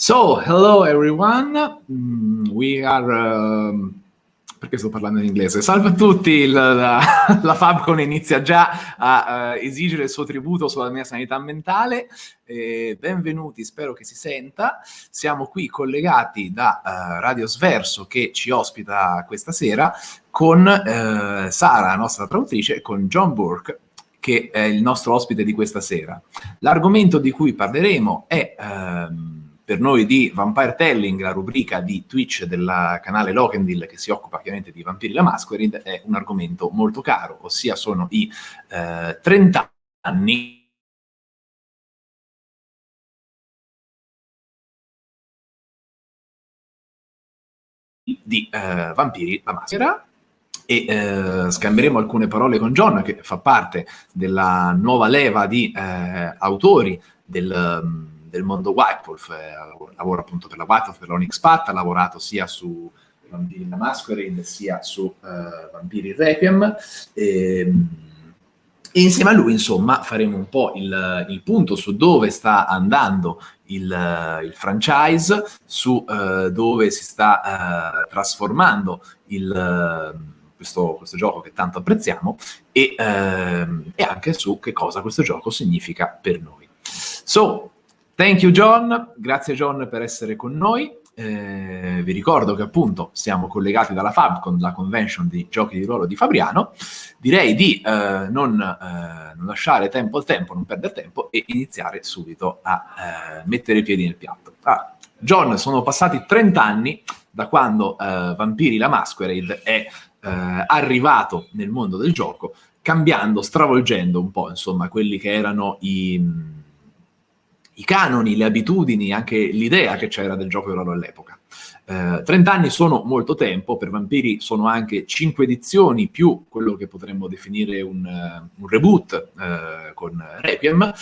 So, hello everyone. Mm, we are... Um, perché sto parlando in inglese? Salve a tutti, la, la, la Fabcon inizia già a uh, esigere il suo tributo sulla mia sanità mentale. Eh, benvenuti, spero che si senta. Siamo qui collegati da uh, Radio Sverso che ci ospita questa sera con uh, Sara, la nostra traduttrice, e con John Burke, che è il nostro ospite di questa sera. L'argomento di cui parleremo è... Um, per noi di Vampire Telling, la rubrica di Twitch del canale Lokendil che si occupa chiaramente di Vampiri la Masquerade, è un argomento molto caro, ossia sono i eh, 30 anni di eh, Vampiri la Maschera. E eh, scambieremo alcune parole con John che fa parte della nuova leva di eh, autori del del mondo White Wolf, eh, lavora appunto per la White Wolf, per l'Onyx Path, ha lavorato sia su Vampiri la Masquerade sia su uh, Vampiri Requiem e, ehm, e, insieme a lui insomma faremo un po' il, il punto su dove sta andando il, il franchise, su uh, dove si sta uh, trasformando il, questo, questo, gioco che tanto apprezziamo e, ehm, e anche su che cosa questo gioco significa per noi. So, Thank you John, grazie John per essere con noi. Eh, vi ricordo che appunto siamo collegati dalla Fabcon, la convention di giochi di ruolo di Fabriano. Direi di eh, non, eh, non, lasciare tempo al tempo, non perdere tempo e iniziare subito a eh, mettere i piedi nel piatto. Ah, John, sono passati 30 anni da quando eh, Vampiri la Masquerade è eh, arrivato nel mondo del gioco, cambiando, stravolgendo un po' insomma quelli che erano i i canoni, le abitudini, anche l'idea che c'era del gioco di ruolo all'epoca. Eh, 30 anni sono molto tempo, per Vampiri sono anche 5 edizioni più quello che potremmo definire un, uh, un reboot uh, con Requiem,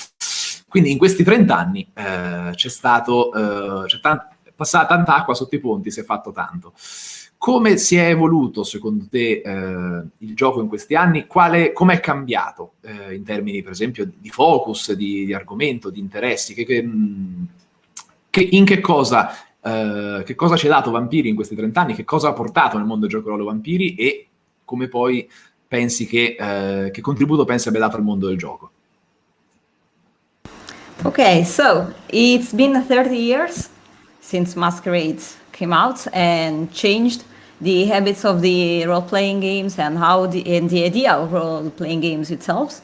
quindi in questi 30 anni uh, c'è stato, c'è tan passata tanta acqua sotto i ponti, si è fatto tanto. Come si è evoluto, secondo te, eh, il gioco in questi anni? Come è cambiato eh, in termini, per esempio, di focus, di, di argomento, di interessi? Che, che, mm, che, in che cosa, eh, che cosa ci ha dato Vampiri in questi 30 anni? Che cosa ha portato nel mondo del gioco ruolo Vampiri? E come poi pensi che, eh, che contributo pensi abbia dato al mondo del gioco? Ok, so it's been 30 years since Masquerade came out and changed the habits of the role-playing games and how the, and the idea of role-playing games itself.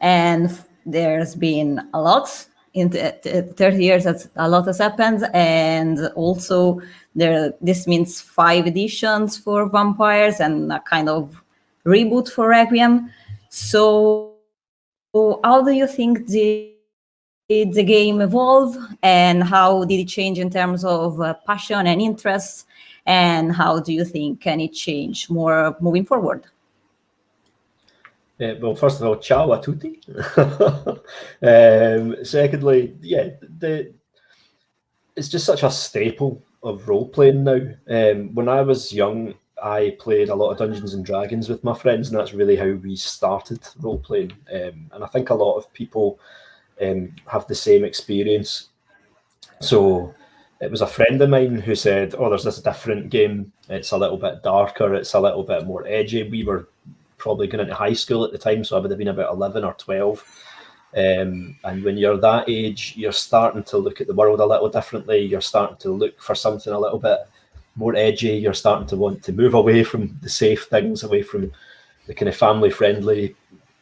And there's been a lot in the 30 years that a lot has happened. And also there this means five editions for vampires and a kind of reboot for requiem. So how do you think the did the game evolve? And how did it change in terms of uh, passion and interests and how do you think can it change more moving forward? Uh, well, first of all, ciao a tutti. um, secondly, yeah, the, it's just such a staple of role playing now. Um, when I was young, I played a lot of Dungeons and Dragons with my friends, and that's really how we started role playing. Um, and I think a lot of people um, have the same experience. So it was a friend of mine who said, oh, there's this different game. It's a little bit darker. It's a little bit more edgy. We were probably going into high school at the time, so I would have been about 11 or 12. Um, and when you're that age, you're starting to look at the world a little differently. You're starting to look for something a little bit more edgy. You're starting to want to move away from the safe things, away from the kind of family friendly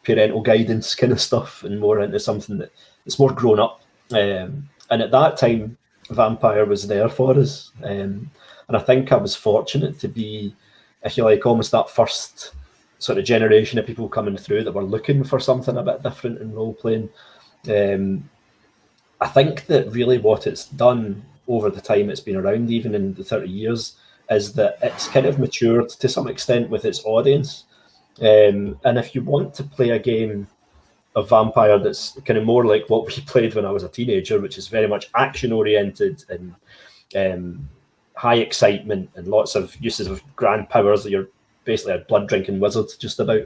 parental guidance kind of stuff and more into something that it's more grown up. Um, and at that time, Vampire was there for us. Um, and I think I was fortunate to be, if you like, almost that first sort of generation of people coming through that were looking for something a bit different in role playing. Um, I think that really what it's done over the time it's been around, even in the 30 years, is that it's kind of matured to some extent with its audience. Um, and if you want to play a game of Vampire that's kind of more like what we played when I was a teenager, which is very much action oriented and um, high excitement and lots of uses of grand powers. You're basically a blood drinking wizard, just about.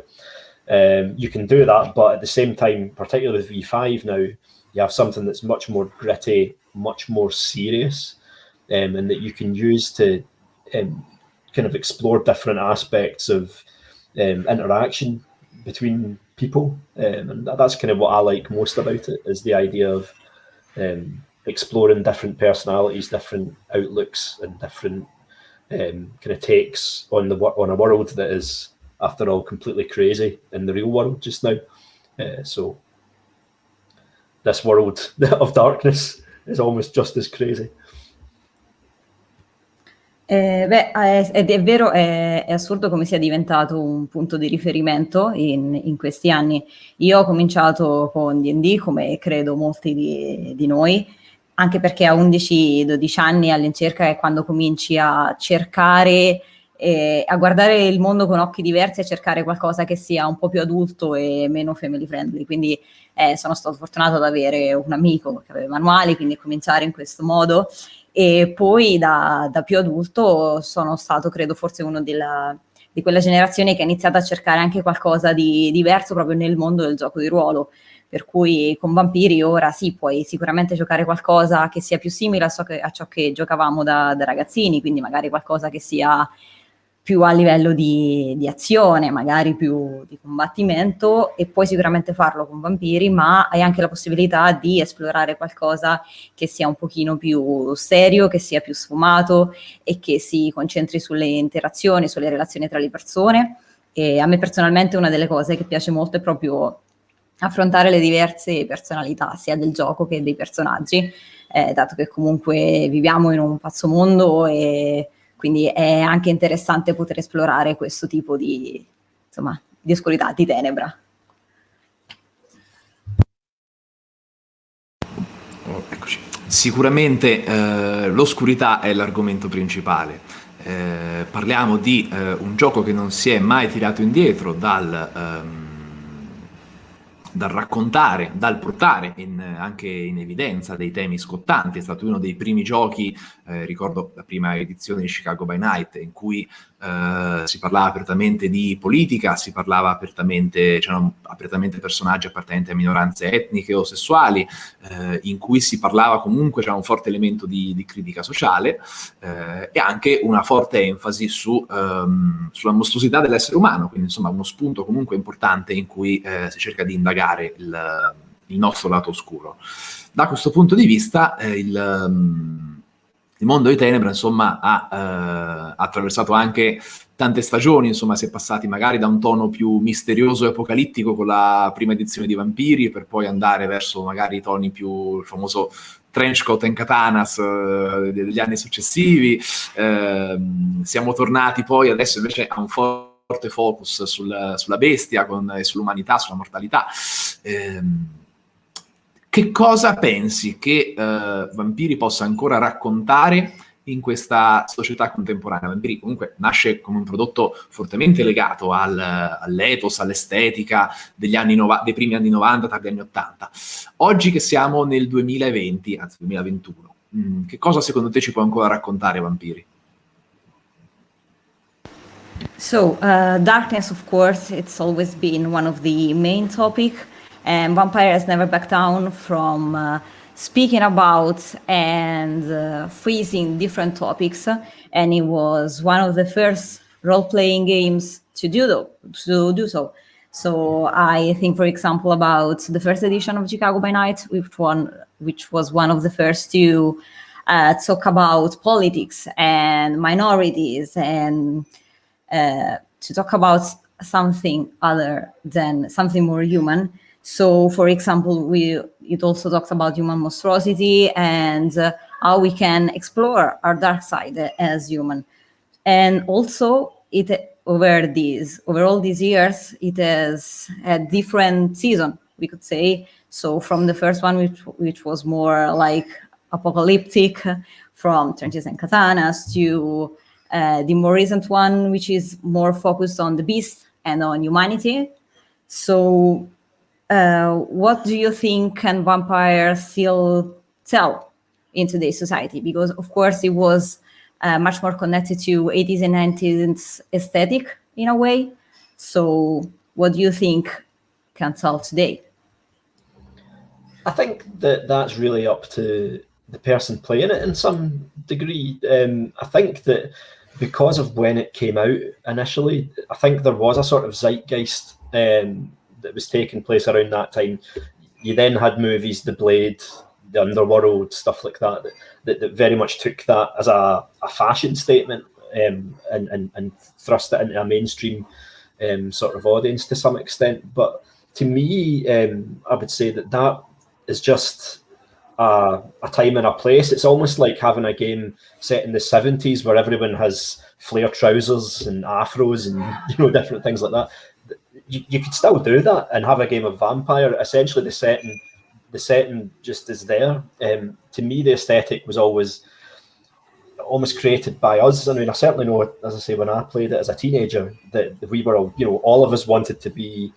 Um, you can do that, but at the same time, particularly with V5 now, you have something that's much more gritty, much more serious. um, and that you can use to um, kind of explore different aspects of um, interaction between people. Um, and that's kind of what I like most about it is the idea of um, exploring different personalities, different outlooks, and different um, kind of takes on the on a world that is, after all, completely crazy in the real world just now. Uh, so this world of darkness is almost just as crazy. Eh, beh, è, è vero, è, è, assurdo come sia diventato un punto di riferimento in, in questi anni. Io ho cominciato con D&D, come credo molti di, di noi, anche perché a 11-12 anni all'incirca è quando cominci a cercare, eh, a guardare il mondo con occhi diversi, a cercare qualcosa che sia un po' più adulto e meno family friendly. Quindi eh, sono stato fortunato ad avere un amico che aveva manuali, quindi cominciare in questo modo e poi da, da più adulto sono stato, credo, forse uno della, di quella generazione che ha iniziato a cercare anche qualcosa di diverso proprio nel mondo del gioco di ruolo. Per cui con Vampiri ora sì, puoi sicuramente giocare qualcosa che sia più simile a ciò che, a ciò che giocavamo da, da ragazzini, quindi magari qualcosa che sia più a livello di, di, azione, magari più di combattimento e puoi sicuramente farlo con vampiri, ma hai anche la possibilità di esplorare qualcosa che sia un pochino più serio, che sia più sfumato e che si concentri sulle interazioni, sulle relazioni tra le persone. E a me personalmente una delle cose che piace molto è proprio affrontare le diverse personalità, sia del gioco che dei personaggi, eh, dato che comunque viviamo in un pazzo mondo e quindi è anche interessante poter esplorare questo tipo di, insomma, di oscurità, di tenebra. Oh, eccoci. Sicuramente eh, l'oscurità è l'argomento principale. Eh, parliamo di eh, un gioco che non si è mai tirato indietro dal... Ehm, dal raccontare, dal portare in, anche in evidenza dei temi scottanti. È stato uno dei primi giochi, eh, ricordo la prima edizione di Chicago by Night, in cui eh, si parlava apertamente di politica, si parlava apertamente, c'erano apertamente personaggi appartenenti a minoranze etniche o sessuali, eh, in cui si parlava comunque, c'era un forte elemento di, di critica sociale eh, e anche una forte enfasi su, ehm, sulla mostruosità dell'essere umano, quindi insomma uno spunto comunque importante in cui eh, si cerca di indagare il, il, nostro lato oscuro. Da questo punto di vista eh, il... Um, il mondo di Tenebra, insomma, ha eh, attraversato anche tante stagioni, insomma, si è passati magari da un tono più misterioso e apocalittico con la prima edizione di Vampiri, per poi andare verso magari i toni più, il famoso trenchcoat and katanas eh, degli anni successivi. Eh, siamo tornati poi adesso invece a un forte focus sul, sulla bestia con, e sull'umanità, sulla mortalità. Eh, che cosa pensi che uh, Vampiri possa ancora raccontare in questa società contemporanea? Vampiri comunque nasce come un prodotto fortemente legato al, all'ethos, all'estetica nova- dei primi anni 90, tardi anni 80. Oggi che siamo nel 2020, anzi 2021, mh, mm, che cosa secondo te ci può ancora raccontare Vampiri? So, uh, darkness, of course, it's always been one of the main topics. And Vampire has never backed down from uh, speaking about and uh, freezing different topics. And it was one of the first role-playing games to do, to do so. So I think, for example, about the first edition of Chicago by Night, which one, which was one of the first to uh, talk about politics and minorities and uh, to talk about something other than something more human. So, for example, we it also talks about human monstrosity and uh, how we can explore our dark side as human. And also, it over these over all these years, it has a different season, we could say. So, from the first one, which which was more like apocalyptic, from trenches and katanas, to uh, the more recent one, which is more focused on the beast and on humanity. So uh, what do you think can vampires still tell in today's society? Because of course it was uh, much more connected to 80s and 90s aesthetic in a way. So what do you think can tell today? I think that that's really up to the person playing it in some degree. Um, I think that because of when it came out initially, I think there was a sort of zeitgeist um, that was taking place around that time. You then had movies, The Blade, The Underworld, stuff like that, that, that, that very much took that as a, a fashion statement um, and, and, and thrust it into a mainstream um, sort of audience to some extent. But to me, um, I would say that that is just a, a, time and a place. It's almost like having a game set in the 70s where everyone has flare trousers and afros and you know different things like that. You, you could still do that and have a game of vampire. Essentially, the setting the setting just is there. Um, to me, the aesthetic was always almost created by us. I mean, I certainly know, as I say, when I played it as a teenager, that we were, all, you know, all of us wanted to be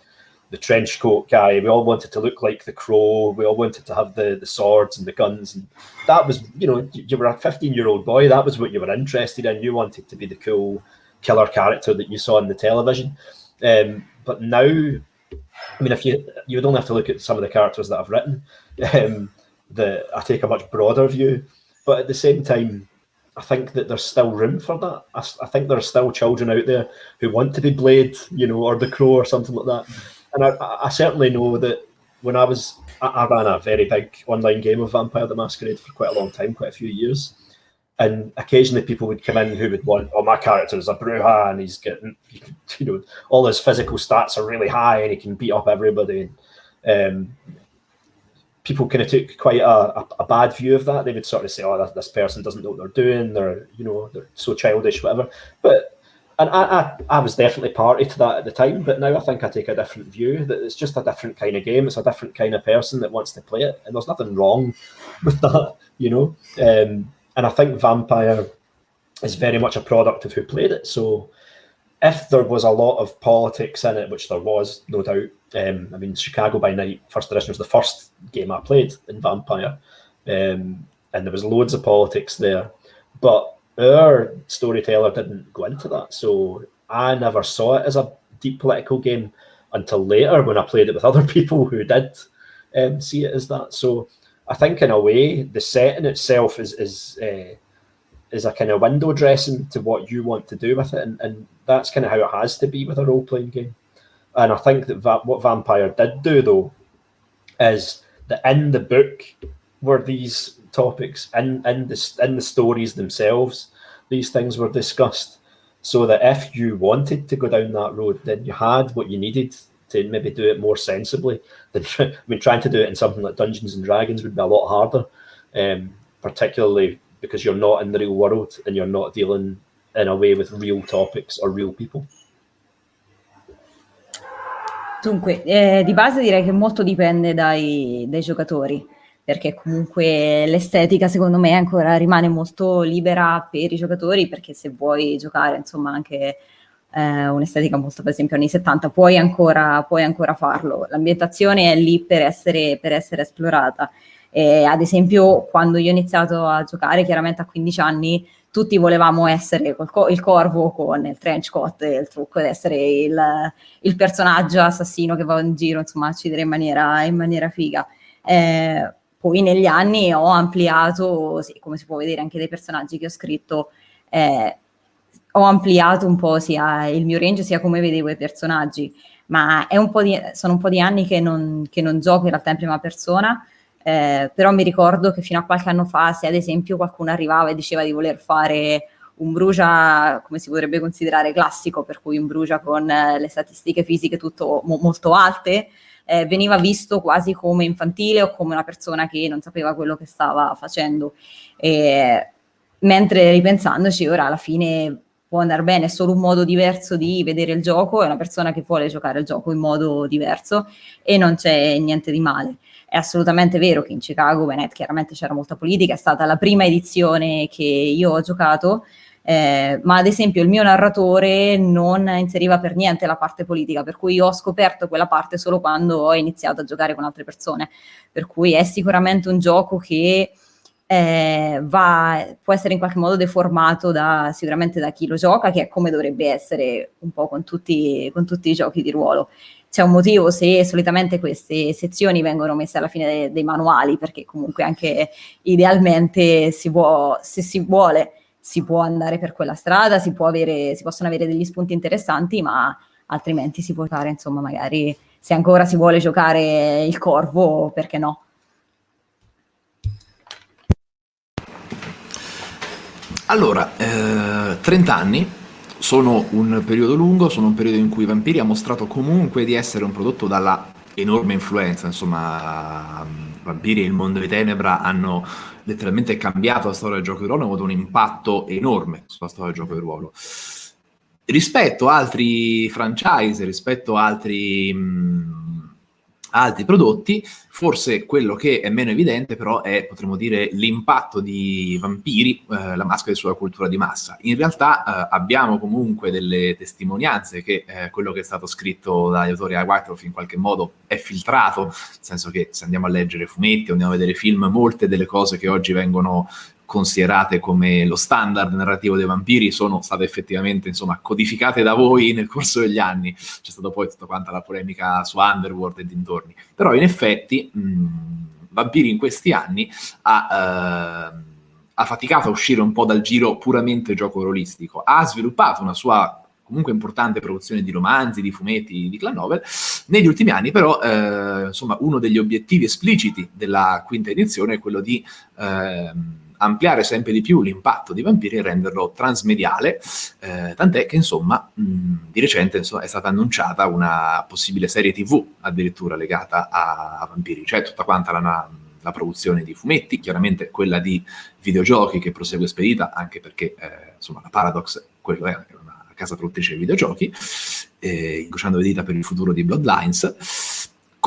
the trench coat guy. We all wanted to look like the crow. We all wanted to have the, the swords and the guns. And that was, you know, you were a 15 year old boy. That was what you were interested in. You wanted to be the cool killer character that you saw on the television. Um, but now, I mean, if you you would only have to look at some of the characters that I've written, um, that I take a much broader view. But at the same time, I think that there's still room for that. I, I, think there are still children out there who want to be Blade, you know, or the Crow or something like that. And I, I certainly know that when I was, I, I, ran a very big online game of Vampire the Masquerade for quite a long time, quite a few years. And occasionally people would come in who would want, oh, my character is a Brujah and he's getting, you know, all his physical stats are really high and he can beat up everybody. And, um, people kind of took quite a, a, a, bad view of that. They would sort of say, "Oh, this, this person doesn't know what they're doing. They're, you know, they're so childish, whatever." But and I, I, I was definitely party to that at the time. But now I think I take a different view. That it's just a different kind of game. It's a different kind of person that wants to play it, and there's nothing wrong with that, you know. Um, and I think Vampire is very much a product of who played it. So if there was a lot of politics in it, which there was, no doubt, um, I mean, Chicago by Night First Edition was the first game I played in Vampire, um, and there was loads of politics there, but our storyteller didn't go into that, so I never saw it as a deep political game until later when I played it with other people who did um, see it as that. So I think in a way, the setting itself is is uh, is a kind of window dressing to what you want to do with it, and, and that's kind of how it has to be with a role playing game. And I think that va- what Vampire did do though is that in the book were these topics in in the in the stories themselves, these things were discussed, so that if you wanted to go down that road, then you had what you needed to maybe do it more sensibly. Than I mean, trying to do it in something like Dungeons and Dragons would be a lot harder, um, particularly because you're not in the real world and you're not dealing in a way with real topics or real people. Dunque, eh, di base direi che molto dipende dai, dai, giocatori, perché comunque l'estetica secondo me ancora rimane molto libera per i giocatori, perché se vuoi giocare insomma anche eh, un'estetica molto per esempio anni 70 puoi ancora, puoi ancora farlo, l'ambientazione è lì per essere, per essere esplorata. E, ad esempio quando io ho iniziato a giocare chiaramente a 15 anni tutti volevamo essere co- il corvo con il trench coat e il trucco ed essere il, il, personaggio assassino che va in giro, insomma, a uccidere in maniera, in maniera figa. Eh, poi negli anni ho ampliato, sì, come si può vedere anche dai personaggi che ho scritto, eh, ho ampliato un po' sia il mio range sia come vedevo i personaggi, ma un di, sono un po' di anni che non, che non gioco in realtà in prima persona, eh, però mi ricordo che fino a qualche anno fa, se ad esempio qualcuno arrivava e diceva di voler fare un brucia, come si potrebbe considerare classico, per cui un brucia con eh, le statistiche fisiche tutto mo- molto alte, eh, veniva visto quasi come infantile o come una persona che non sapeva quello che stava facendo. E, mentre ripensandoci, ora alla fine può andare bene, è solo un modo diverso di vedere il gioco, è una persona che vuole giocare il gioco in modo diverso e non c'è niente di male. È assolutamente vero che in Chicago, Bennett, chiaramente c'era molta politica, è stata la prima edizione che io ho giocato, eh, ma ad esempio il mio narratore non inseriva per niente la parte politica, per cui io ho scoperto quella parte solo quando ho iniziato a giocare con altre persone, per cui è sicuramente un gioco che eh, va, può essere in qualche modo deformato da, sicuramente da chi lo gioca, che è come dovrebbe essere un po' con tutti, con tutti i giochi di ruolo. C'è un motivo se solitamente queste sezioni vengono messe alla fine dei, dei manuali, perché comunque anche idealmente si può, se si vuole si può andare per quella strada, si, avere, si possono avere degli spunti interessanti, ma altrimenti si può fare, insomma, magari se ancora si vuole giocare il corvo, perché no? Allora, eh, 30 anni sono un periodo lungo, sono un periodo in cui Vampiri ha mostrato comunque di essere un prodotto dalla enorme influenza, insomma, Vampiri e il mondo di Tenebra hanno letteralmente cambiato la storia del gioco di ruolo, hanno avuto un impatto enorme sulla storia del gioco di ruolo. Rispetto a altri franchise, rispetto a altri... Mh, altri prodotti, forse quello che è meno evidente però è, potremmo dire, l'impatto di Vampiri, eh, la maschera sulla cultura di massa. In realtà eh, abbiamo comunque delle testimonianze che eh, quello che è stato scritto dagli autori a Whitehall in qualche modo è filtrato, nel senso che se andiamo a leggere fumetti andiamo a vedere film, molte delle cose che oggi vengono considerate come lo standard narrativo dei vampiri sono state effettivamente insomma, codificate da voi nel corso degli anni. C'è stata poi tutta quanta la polemica su Underworld e dintorni. Però in effetti mh, Vampiri in questi anni ha... Uh, ha faticato a uscire un po' dal giro puramente gioco rolistico, ha sviluppato una sua comunque importante produzione di romanzi, di fumetti, di clan novel. Negli ultimi anni però, eh, insomma, uno degli obiettivi espliciti della quinta edizione è quello di eh, ampliare sempre di più l'impatto di Vampiri e renderlo transmediale, eh, tant'è che insomma mh, di recente insomma, è stata annunciata una possibile serie tv addirittura legata a, a Vampiri, cioè tutta quanta la, la, produzione di fumetti, chiaramente quella di videogiochi che prosegue spedita, anche perché eh, insomma la Paradox quello è una casa produttrice di videogiochi, eh, incrociando le dita per il futuro di Bloodlines,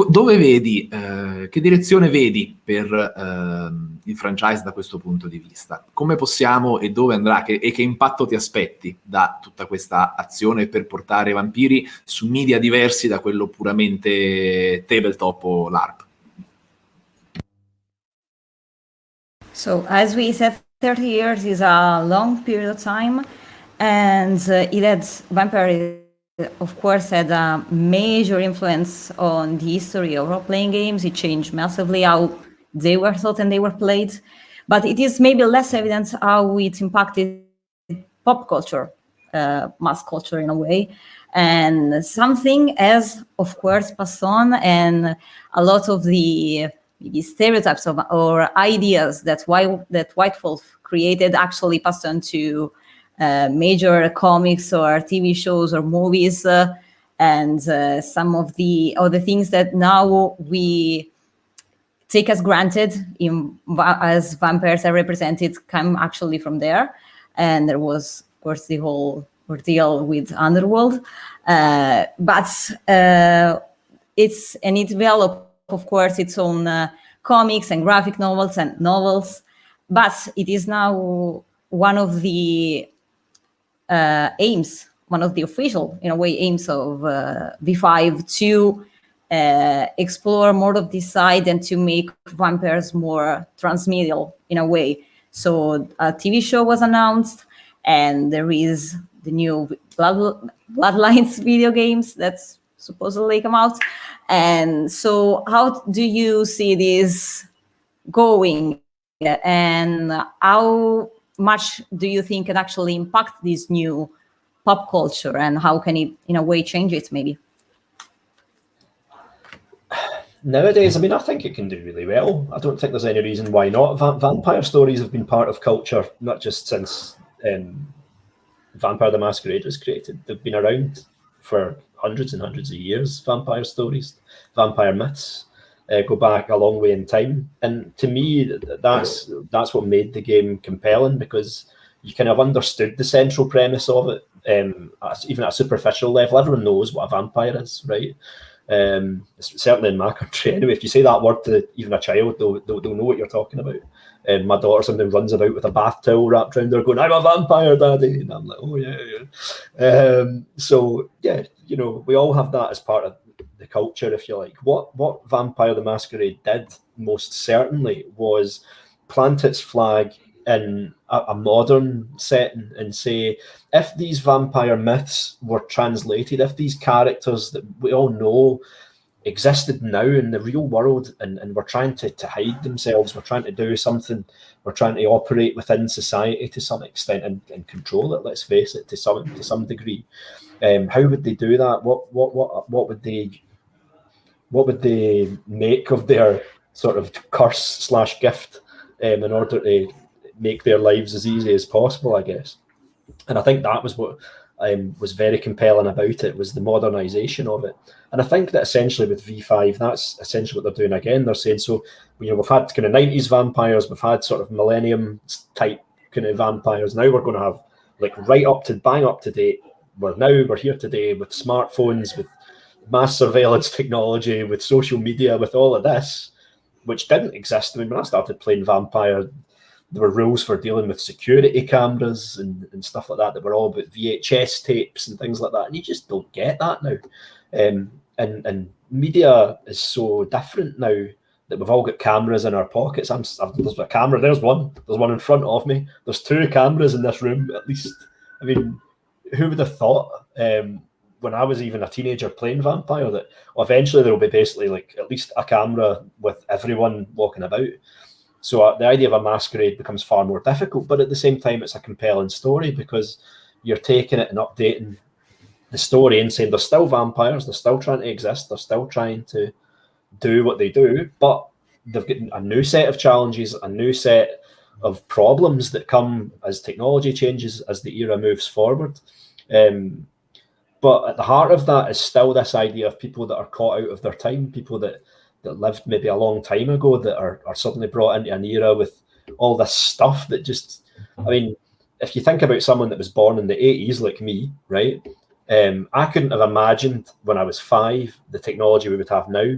dove vedi, eh, che direzione vedi per eh, il franchise da questo punto di vista? Come possiamo e dove andrà che, e che impatto ti aspetti da tutta questa azione per portare vampiri su media diversi da quello puramente tabletop o LARP? So, as we said, 30 years is a long period of time and uh, it has vampire of course, had a major influence on the history of role-playing games. It changed massively how they were thought and they were played. But it is maybe less evident how it impacted pop culture, uh, mass culture in a way. And something has, of course, passed on, and a lot of the maybe stereotypes of, or ideas that White, that White Wolf created actually passed on to major comics or TV shows or movies, uh, and uh, some of the other things that now we take as granted in, as vampires are represented come actually from there. And there was, of course, the whole ordeal with Underworld. Uh, but uh, it's, and it developed, of course, its own uh, comics and graphic novels and novels. But it is now one of the uh, aims, one of the official, in a way, aims of uh, V5 to uh, explore more of this side and to make vampires more transmedial in a way. So a TV show was announced, and there is the new Blood, Bloodlines video games that's supposedly come out. And so, how do you see this going? And how much do you think can actually impact this new pop culture and how can it in a way change it maybe? Nowadays i mean i think it can do really well. I don't think there's any reason why not. Va vampire stories have been part of culture not just since um, vampire the masquerade was created. They've been around for hundreds and hundreds of years vampire stories vampire myths uh, go back a long way in time. And to me, that's that's what made the game compelling because you kind of understood the central premise of it, um, even at a superficial level. Everyone knows what a vampire is, right? Um, certainly in my country, anyway. If you say that word to even a child, they'll, they'll, they'll know what you're talking about. And my daughter sometimes runs about with a bath towel wrapped around her, going, "I'm a vampire, daddy," and I'm like, "Oh yeah, yeah." Um, so yeah, you know, we all have that as part of the culture, if you like. What what Vampire the Masquerade did most certainly was plant its flag in a, a, modern setting and say, if these vampire myths were translated, if these characters that we all know existed now in the real world and, and we're trying to, to hide themselves, we're trying to do something, we're trying to operate within society to some extent and, and control it, let's face it, to some to some degree. Um, how would they do that? What what what what would they what would they make of their sort of curse slash gift um, in order to make their lives as easy as possible, I guess. And I think that was what um, was very compelling about it was the modernization of it. And I think that essentially with V5, that's essentially what they're doing again. They're saying, so, you know, we've had kind of 90s vampires, we've had sort of millennium type kind of vampires. Now we're going to have like right up to bang up to date. We're now, we're here today with smartphones, with mass surveillance technology, with social media, with all of this, which didn't exist. I mean, when I started playing Vampire, there were rules for dealing with security cameras and, and stuff like that that were all about VHS tapes and things like that. And you just don't get that now. Um, and, and media is so different now that we've all got cameras in our pockets. I'm, there's a camera. There's one. There's one in front of me. There's two cameras in this room at least. I mean, who would have thought um, when I was even a teenager playing Vampire that eventually there will be basically like at least a camera with everyone walking about. So uh, the idea of a masquerade becomes far more difficult, but at the same time, it's a compelling story because you're taking it and updating the story and saying they're still vampires, they're still trying to exist, they're still trying to do what they do, but they've got a new set of challenges, a new set of problems that come as technology changes, as the era moves forward. Um, but at the heart of that is still this idea of people that are caught out of their time, people that that lived maybe a long time ago that are, are suddenly brought into an era with all this stuff that just I mean, if you think about someone that was born in the 80s like me, right? Um, I couldn't have imagined when I was five the technology we would have now.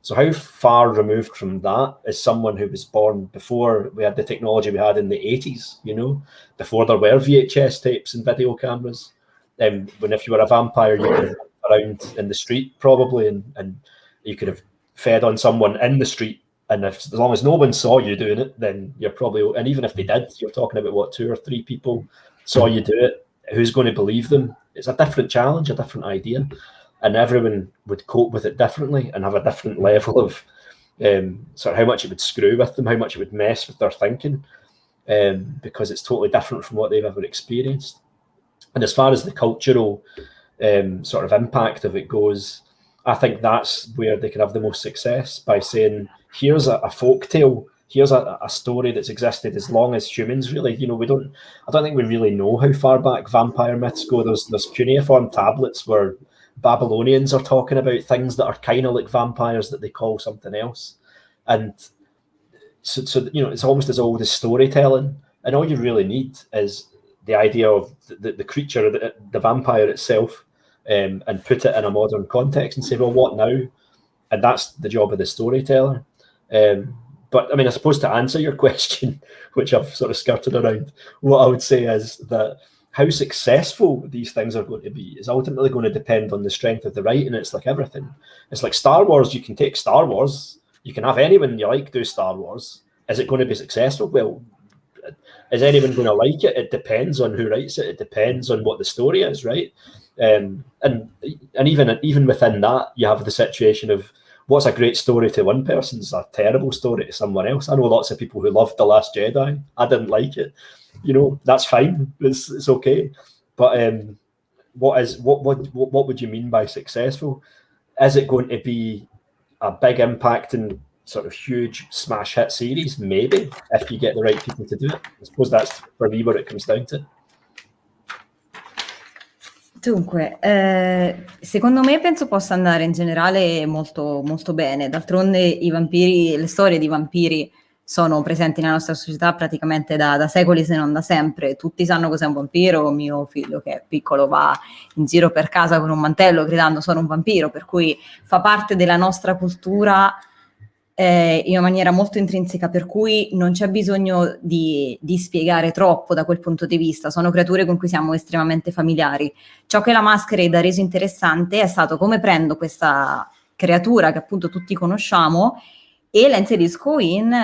So how far removed from that is someone who was born before we had the technology we had in the 80s, you know, before there were VHS tapes and video cameras. Um, when if you were a vampire, you could around in the street probably and, and you could have fed on someone in the street, and if, as long as no one saw you doing it, then you're probably, and even if they did, you're talking about what, two or three people saw you do it, who's going to believe them? It's a different challenge, a different idea, and everyone would cope with it differently and have a different level of um, sort of how much it would screw with them, how much it would mess with their thinking, um, because it's totally different from what they've ever experienced. And as far as the cultural um, sort of impact of it goes, I think that's where they can have the most success by saying, here's a, a folk tale, here's a, a, story that's existed as long as humans really. You know, we don't I don't think we really know how far back vampire myths go. There's there's cuneiform tablets where Babylonians are talking about things that are kind of like vampires that they call something else. And so, so you know, it's almost as old as storytelling. And all you really need is the idea of the, the, creature, the, the vampire itself, um, and put it in a modern context and say, well, what now? And that's the job of the storyteller. Um, but I mean, I suppose to answer your question, which I've sort of skirted around, what I would say is that how successful these things are going to be is ultimately going to depend on the strength of the writing. It's like everything. It's like Star Wars. You can take Star Wars. You can have anyone you like do Star Wars. Is it going to be successful? Well, is anyone going to like it? It depends on who writes it. It depends on what the story is, right? Um, and and even even within that, you have the situation of what's a great story to one person is a terrible story to someone else. I know lots of people who loved The Last Jedi. I didn't like it. You know, that's fine. It's, it's okay. But um, what is what, what what would you mean by successful? Is it going to be a big impact and sort of huge smash hit series? Maybe if you get the right people to do it. I suppose that's for me what it comes down to. Dunque, eh, secondo me penso possa andare in generale molto, molto bene. D'altronde i vampiri, le storie di vampiri sono presenti nella nostra società praticamente da, da, secoli, se non da sempre. Tutti sanno cos'è un vampiro. Mio figlio, che è piccolo, va in giro per casa con un mantello gridando sono un vampiro, per cui fa parte della nostra cultura eh, in una maniera molto intrinseca, per cui non c'è bisogno di, di, spiegare troppo da quel punto di vista, sono creature con cui siamo estremamente familiari. Ciò che la Masquerade ha reso interessante è stato come prendo questa creatura che appunto tutti conosciamo e la inserisco in,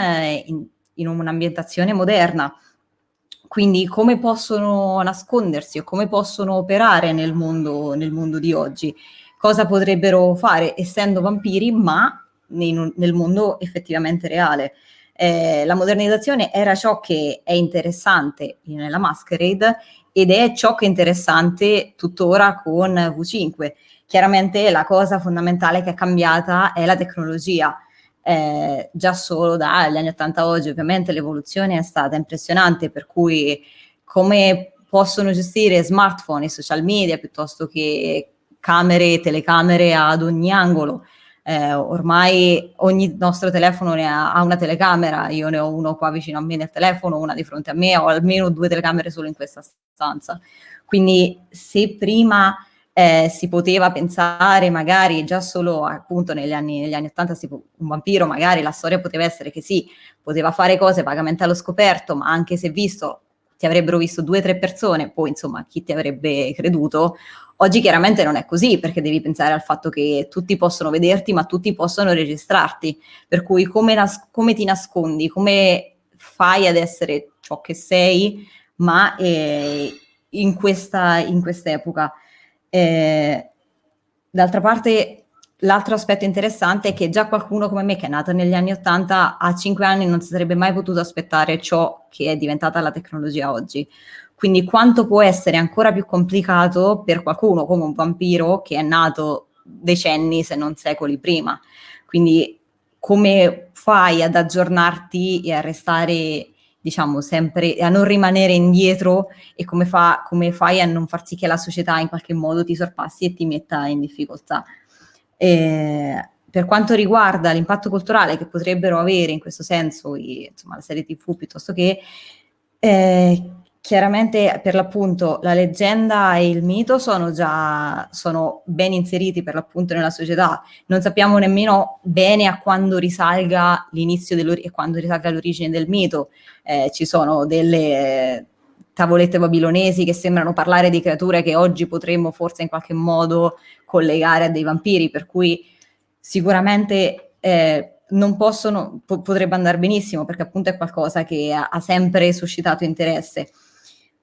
in, in un'ambientazione moderna. Quindi come possono nascondersi o come possono operare nel mondo, nel mondo di oggi? Cosa potrebbero fare essendo vampiri, ma nel, nel mondo effettivamente reale? Eh, la modernizzazione era ciò che è interessante nella Masquerade ed è ciò che è interessante tuttora con V5. Chiaramente la cosa fondamentale che è cambiata è la tecnologia. Eh, già solo dagli anni 80 a oggi ovviamente l'evoluzione è stata impressionante, per cui come possono gestire smartphone e social media piuttosto che camere, telecamere ad ogni angolo, eh, ormai ogni nostro telefono ne ha, ha, una telecamera, io ne ho uno qua vicino a me nel telefono, una di fronte a me, ho almeno due telecamere solo in questa stanza. Quindi se prima eh, si poteva pensare magari già solo appunto negli anni, negli anni 80 un vampiro, magari la storia poteva essere che sì, poteva fare cose vagamente allo scoperto, ma anche se visto ti avrebbero visto due o tre persone, poi insomma chi ti avrebbe creduto, Oggi chiaramente non è così perché devi pensare al fatto che tutti possono vederti ma tutti possono registrarti, per cui come, nas- come ti nascondi, come fai ad essere ciò che sei, ma eh, in, questa, in quest'epoca. Eh, d'altra parte l'altro aspetto interessante è che già qualcuno come me che è nata negli anni 80 a 5 anni non si sarebbe mai potuto aspettare ciò che è diventata la tecnologia oggi. Quindi quanto può essere ancora più complicato per qualcuno come un vampiro che è nato decenni se non secoli prima. Quindi come fai ad aggiornarti e a restare diciamo sempre a non rimanere indietro e come, fa, come, fai a non far sì che la società in qualche modo ti sorpassi e ti metta in difficoltà. E per quanto riguarda l'impatto culturale che potrebbero avere in questo senso i, insomma, la serie tv piuttosto che eh, Chiaramente per l'appunto la leggenda e il mito sono già sono ben inseriti per l'appunto nella società, non sappiamo nemmeno bene a quando risalga l'inizio e quando risalga l'origine del mito, eh, ci sono delle tavolette babilonesi che sembrano parlare di creature che oggi potremmo forse in qualche modo collegare a dei vampiri, per cui sicuramente eh, non possono, po potrebbe andare benissimo perché appunto è qualcosa che ha, ha sempre suscitato interesse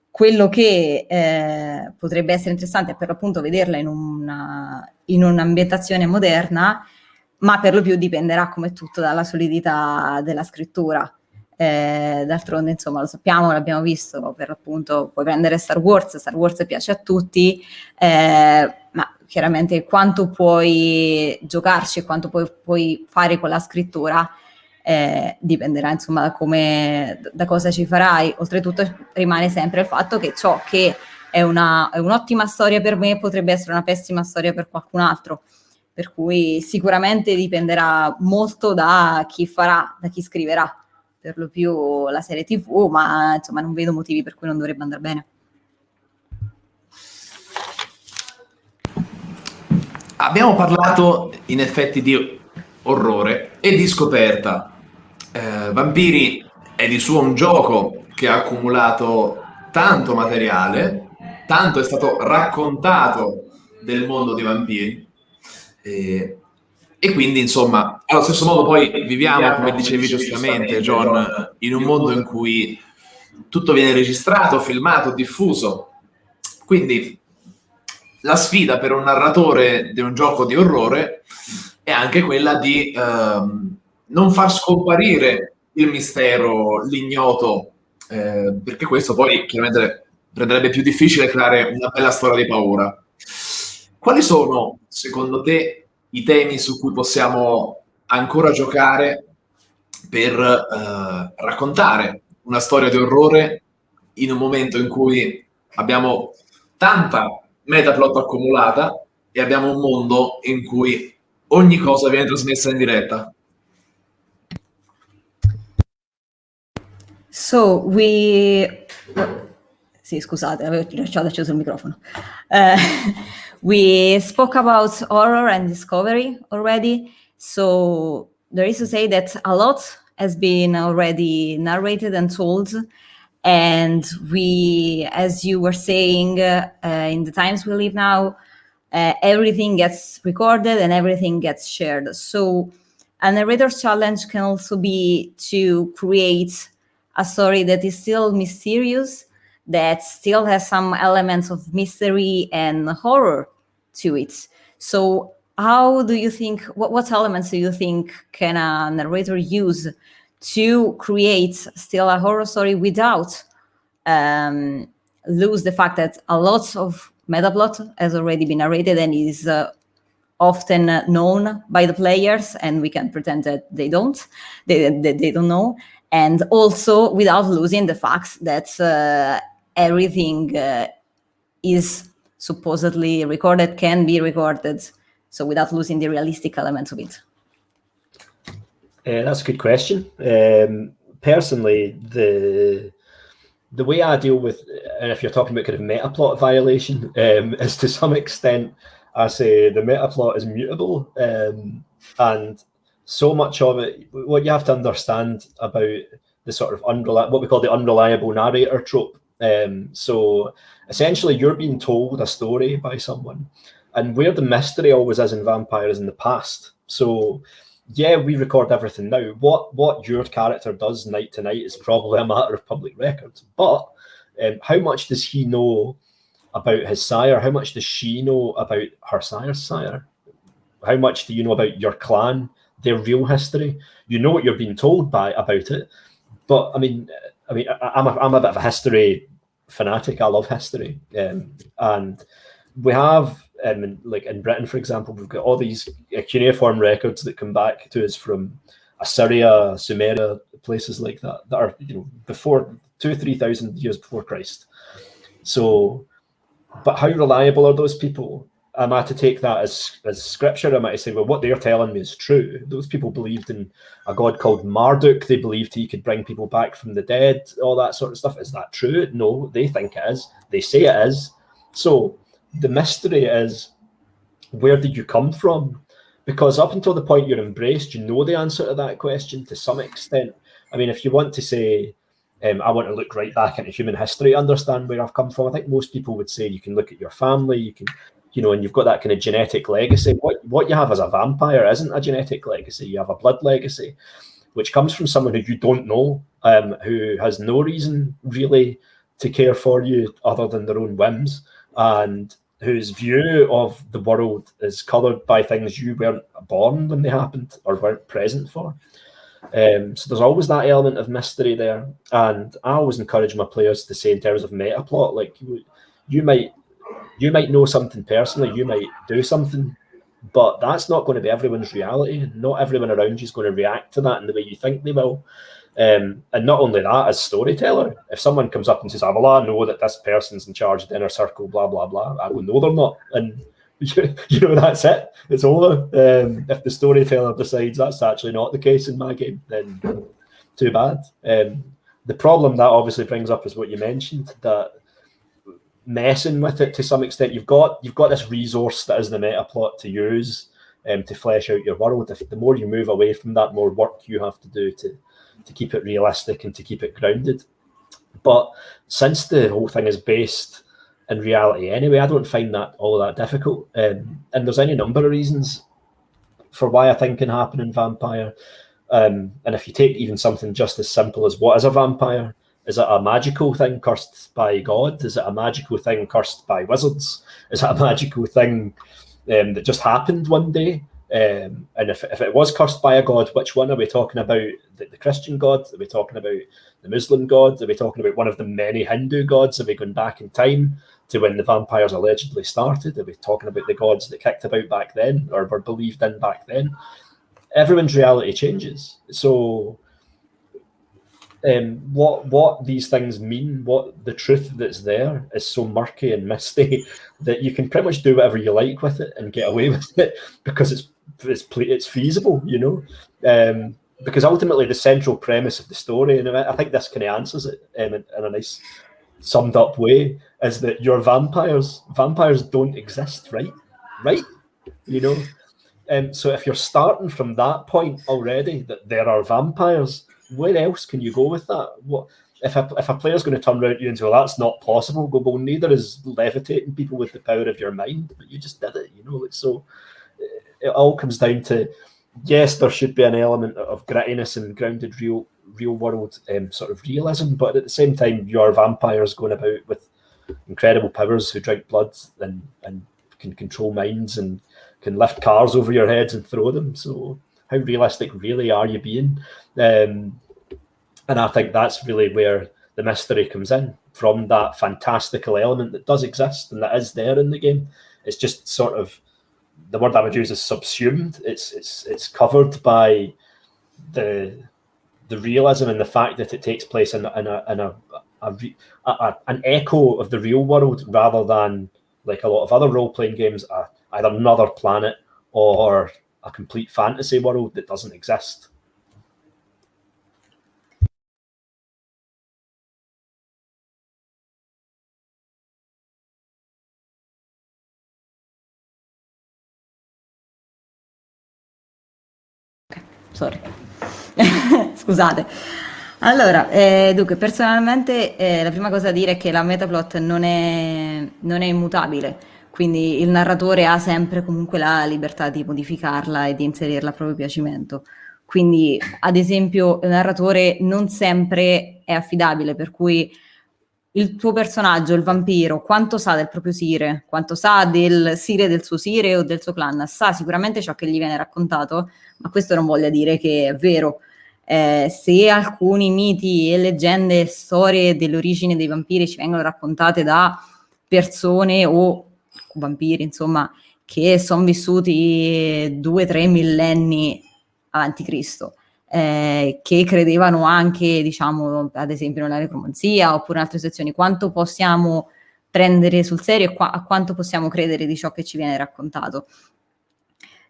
quello che eh, potrebbe essere interessante è per l'appunto vederla in, una, in un'ambientazione moderna, ma per lo più dipenderà come tutto dalla solidità della scrittura. Eh, d'altronde, insomma, lo sappiamo, l'abbiamo visto, per l'appunto puoi prendere Star Wars, Star Wars piace a tutti, eh, ma chiaramente quanto puoi giocarci e quanto puoi, puoi fare con la scrittura eh, dipenderà insomma da, come, da cosa ci farai. Oltretutto rimane sempre il fatto che ciò che è, una, è un'ottima storia per me potrebbe essere una pessima storia per qualcun altro. Per cui sicuramente dipenderà molto da chi farà, da chi scriverà per lo più la serie tv, ma insomma non vedo motivi per cui non dovrebbe andare bene. Abbiamo parlato in effetti di orrore e di scoperta eh, Vampiri è di suo un gioco che ha accumulato tanto materiale, tanto è stato raccontato del mondo dei vampiri. E, e quindi, insomma, allo stesso modo poi viviamo, come dicevi giustamente, John, in un mondo in cui tutto viene registrato, filmato, diffuso. Quindi la sfida per un narratore di un gioco di orrore è anche quella di ehm, non far scomparire il mistero, l'ignoto, eh, perché questo poi chiaramente renderebbe più difficile creare una bella storia di paura. Quali sono, secondo te, i temi su cui possiamo ancora giocare per eh, raccontare una storia di orrore in un momento in cui abbiamo tanta metaplot accumulata e abbiamo un mondo in cui ogni cosa viene trasmessa in diretta? So we, sì, scusate, avevo lasciato acceso il microfono. Uh, we spoke about horror and discovery already. So there is to say that a lot has been already narrated and told. And we, as you were saying, uh, in the times we live now, uh, everything gets recorded and everything gets shared. So a narrator's challenge can also be to create a story that is still mysterious, that still has some elements of mystery and horror to it. So how do you think, what, what elements do you think can a narrator use to create still a horror story without um, lose the fact that a lot of metaplot has already been narrated and is uh, often known by the players and we can pretend that they don't, they, they, they don't know. And also without losing the fact that uh, everything uh, is supposedly recorded, can be recorded, so without losing the realistic elements of it. Uh, that's a good question. Um, personally, the the way I deal with, and if you're talking about kind of meta plot violation, um, is to some extent, I say the meta plot is mutable, um, and so much of it. What you have to understand about the sort of unreliable, what we call the unreliable narrator trope. Um, so essentially, you're being told a story by someone, and where the mystery always is in Vampire is in the past. So yeah, we record everything now. What what your character does night to night is probably a matter of public record. But um, how much does he know about his sire? How much does she know about her sire's sire? How much do you know about your clan, their real history? You know what you're being told by about it. But I mean, I mean, I, am a, I'm a bit of a history fanatic. I love history, um, and we have um, like in Britain, for example, we've got all these cuneiform records that come back to us from Assyria, Sumeria, places like that that are you know before two three thousand years before Christ. So, but how reliable are those people? Am I to take that as as scripture? Am I to say, well, what they're telling me is true? Those people believed in a god called Marduk. They believed he could bring people back from the dead. All that sort of stuff. Is that true? No, they think it is. They say it is. So the mystery is where did you come from? Because up until the point you're embraced, you know the answer to that question to some extent. I mean, if you want to say, um, I want to look right back into human history, understand where I've come from, I think most people would say you can look at your family, you can, you know, and you've got that kind of genetic legacy. What, what you have as a vampire isn't a genetic legacy, you have a blood legacy, which comes from someone who you don't know, um, who has no reason really to care for you other than their own whims. And whose view of the world is coloured by things you weren't born when they happened or weren't present for. Um, so there's always that element of mystery there, and I always encourage my players to say in terms of meta plot, like you, you might you might know something personally, you might do something, but that's not going to be everyone's reality. Not everyone around you is going to react to that in the way you think they will. Um, and not only that, as storyteller, if someone comes up and says, oh, well, I know that this person's in charge of the inner circle, blah, blah, blah, I will know they're not. And you know, that's it. It's over. Um, if the storyteller decides that's actually not the case in my game, then too bad. Um, the problem that obviously brings up is what you mentioned, that messing with it to some extent, you've got you've got this resource that is the meta plot to use um, to flesh out your world. If the more you move away from that, more work you have to do to to keep it realistic and to keep it grounded. But since the whole thing is based in reality anyway, I don't find that all that difficult. Um, and there's any number of reasons for why I think can happen in Vampire. Um, and if you take even something just as simple as what is a vampire, is it a magical thing cursed by God? Is it a magical thing cursed by wizards? Is it a magical thing um, that just happened one day? Um, and if, if it was cursed by a god, which one are we talking about? The, the, Christian god? Are we talking about the Muslim god? Are we talking about one of the many Hindu gods? Are we going back in time to when the vampires allegedly started? Are we talking about the gods that kicked about back then or were believed in back then? Everyone's reality changes. So um, what what these things mean, what the truth that's there is so murky and misty that you can pretty much do whatever you like with it and get away with it because it's it's it's feasible, you know. Um, because ultimately the central premise of the story, and I think this kind of answers it um, in, in a nice summed up way, is that your vampires vampires don't exist, right? Right? You know. Um, so if you're starting from that point already, that there are vampires, where else can you go with that? What if a, if a player's going to turn around to you and say, well, that's not possible, go, well, neither is levitating people with the power of your mind, but you just did it, you know, so it all comes down to yes, there should be an element of grittiness and grounded real real world um, sort of realism, but at the same time, you are vampires going about with incredible powers who drink blood and and can control minds and can lift cars over your heads and throw them. So how realistic really are you being? Um, and I think that's really where the mystery comes in from that fantastical element that does exist and that is there in the game. It's just sort of the word I would use is subsumed. It's it's it's covered by the the realism and the fact that it takes place in, in a in a, a, a, an echo of the real world rather than like a lot of other role playing games, either another planet or a complete fantasy world that doesn't exist. Sorry. Scusate. Allora, eh, dunque, personalmente eh, la prima cosa da dire è che la metaplot non è, non è immutabile, quindi il narratore ha sempre comunque la libertà di modificarla e di inserirla a proprio piacimento. Quindi, ad esempio, il narratore non sempre è affidabile, per cui il tuo personaggio, il vampiro, quanto sa del proprio sire, quanto sa del sire del suo sire o del suo clan, sa sicuramente ciò che gli viene raccontato, ma questo non voglia dire che è vero. Eh, se alcuni miti e leggende e storie dell'origine dei vampiri ci vengono raccontate da persone o vampiri, insomma, che sono vissuti due, tre millenni avanti Cristo, eh, che credevano anche, diciamo, ad esempio nella necromanzia oppure in altre sezioni, quanto possiamo prendere sul serio e qua a quanto possiamo credere di ciò che ci viene raccontato.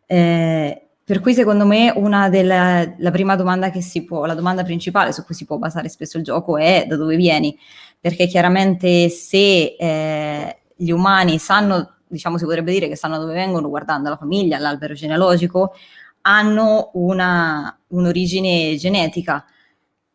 Eh, per cui secondo me una della, la prima domanda che si può, la domanda principale su cui si può basare spesso il gioco è da dove vieni, perché chiaramente se eh, gli umani sanno, diciamo si potrebbe dire che sanno dove vengono guardando la famiglia, l'albero genealogico, hanno un'origine genetica,